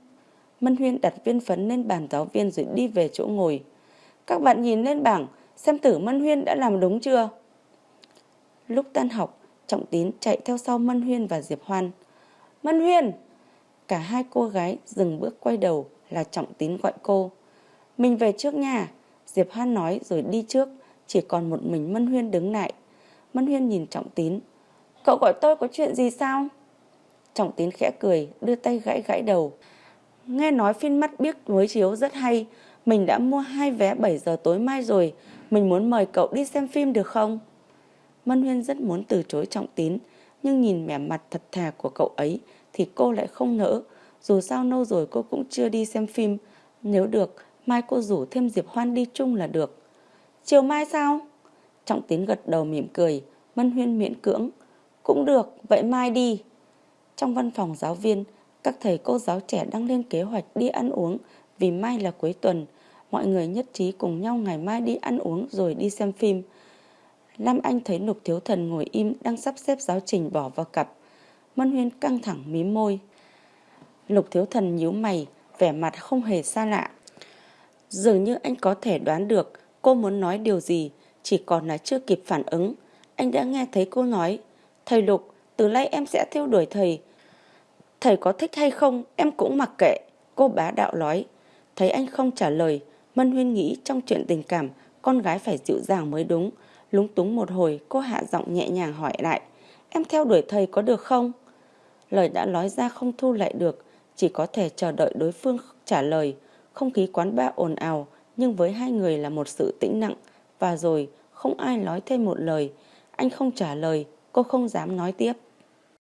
Mân Huyên đặt viên phấn lên bàn giáo viên rồi đi về chỗ ngồi. Các bạn nhìn lên bảng, xem Tử Mân Huyên đã làm đúng chưa? Lúc tan học, Trọng Tín chạy theo sau Mân Huyên và Diệp Hoan. Mân Huyên! Cả hai cô gái dừng bước quay đầu là Trọng Tín gọi cô. Mình về trước nhà. Diệp Hoan nói rồi đi trước, chỉ còn một mình Mân Huyên đứng lại. Mân Huyên nhìn Trọng Tín. Cậu gọi tôi có chuyện gì sao? Trọng Tín khẽ cười, đưa tay gãy gãy đầu. Nghe nói phim mắt biếc mới chiếu rất hay. Mình đã mua hai vé 7 giờ tối mai rồi. Mình muốn mời cậu đi xem phim được không? Mân Huyên rất muốn từ chối Trọng Tín. Nhưng nhìn vẻ mặt thật thà của cậu ấy thì cô lại không nỡ. Dù sao lâu rồi cô cũng chưa đi xem phim. Nếu được, mai cô rủ thêm Diệp Hoan đi chung là được. Chiều mai sao? Trọng Tín gật đầu mỉm cười. Mân Huyên miễn cưỡng. Cũng được, vậy mai đi. Trong văn phòng giáo viên, các thầy cô giáo trẻ đang lên kế hoạch đi ăn uống vì mai là cuối tuần. Mọi người nhất trí cùng nhau ngày mai đi ăn uống rồi đi xem phim. Lam Anh thấy Lục Thiếu Thần ngồi im đang sắp xếp giáo trình bỏ vào cặp. Mân Huyên căng thẳng mí môi. Lục Thiếu Thần nhíu mày, vẻ mặt không hề xa lạ. Dường như anh có thể đoán được cô muốn nói điều gì, chỉ còn là chưa kịp phản ứng. Anh đã nghe thấy cô nói, Thầy Lục, từ nay em sẽ theo đuổi thầy. Thầy có thích hay không, em cũng mặc kệ. Cô bá đạo nói. Thấy anh không trả lời, Mân Huyên nghĩ trong chuyện tình cảm, con gái phải dịu dàng mới đúng. Lúng túng một hồi, cô hạ giọng nhẹ nhàng hỏi lại. Em theo đuổi thầy có được không? Lời đã nói ra không thu lại được, chỉ có thể chờ đợi đối phương trả lời. Không khí quán ba ồn ào, nhưng với hai người là một sự tĩnh nặng. Và rồi, không ai nói thêm một lời. Anh không trả lời, cô không dám nói tiếp.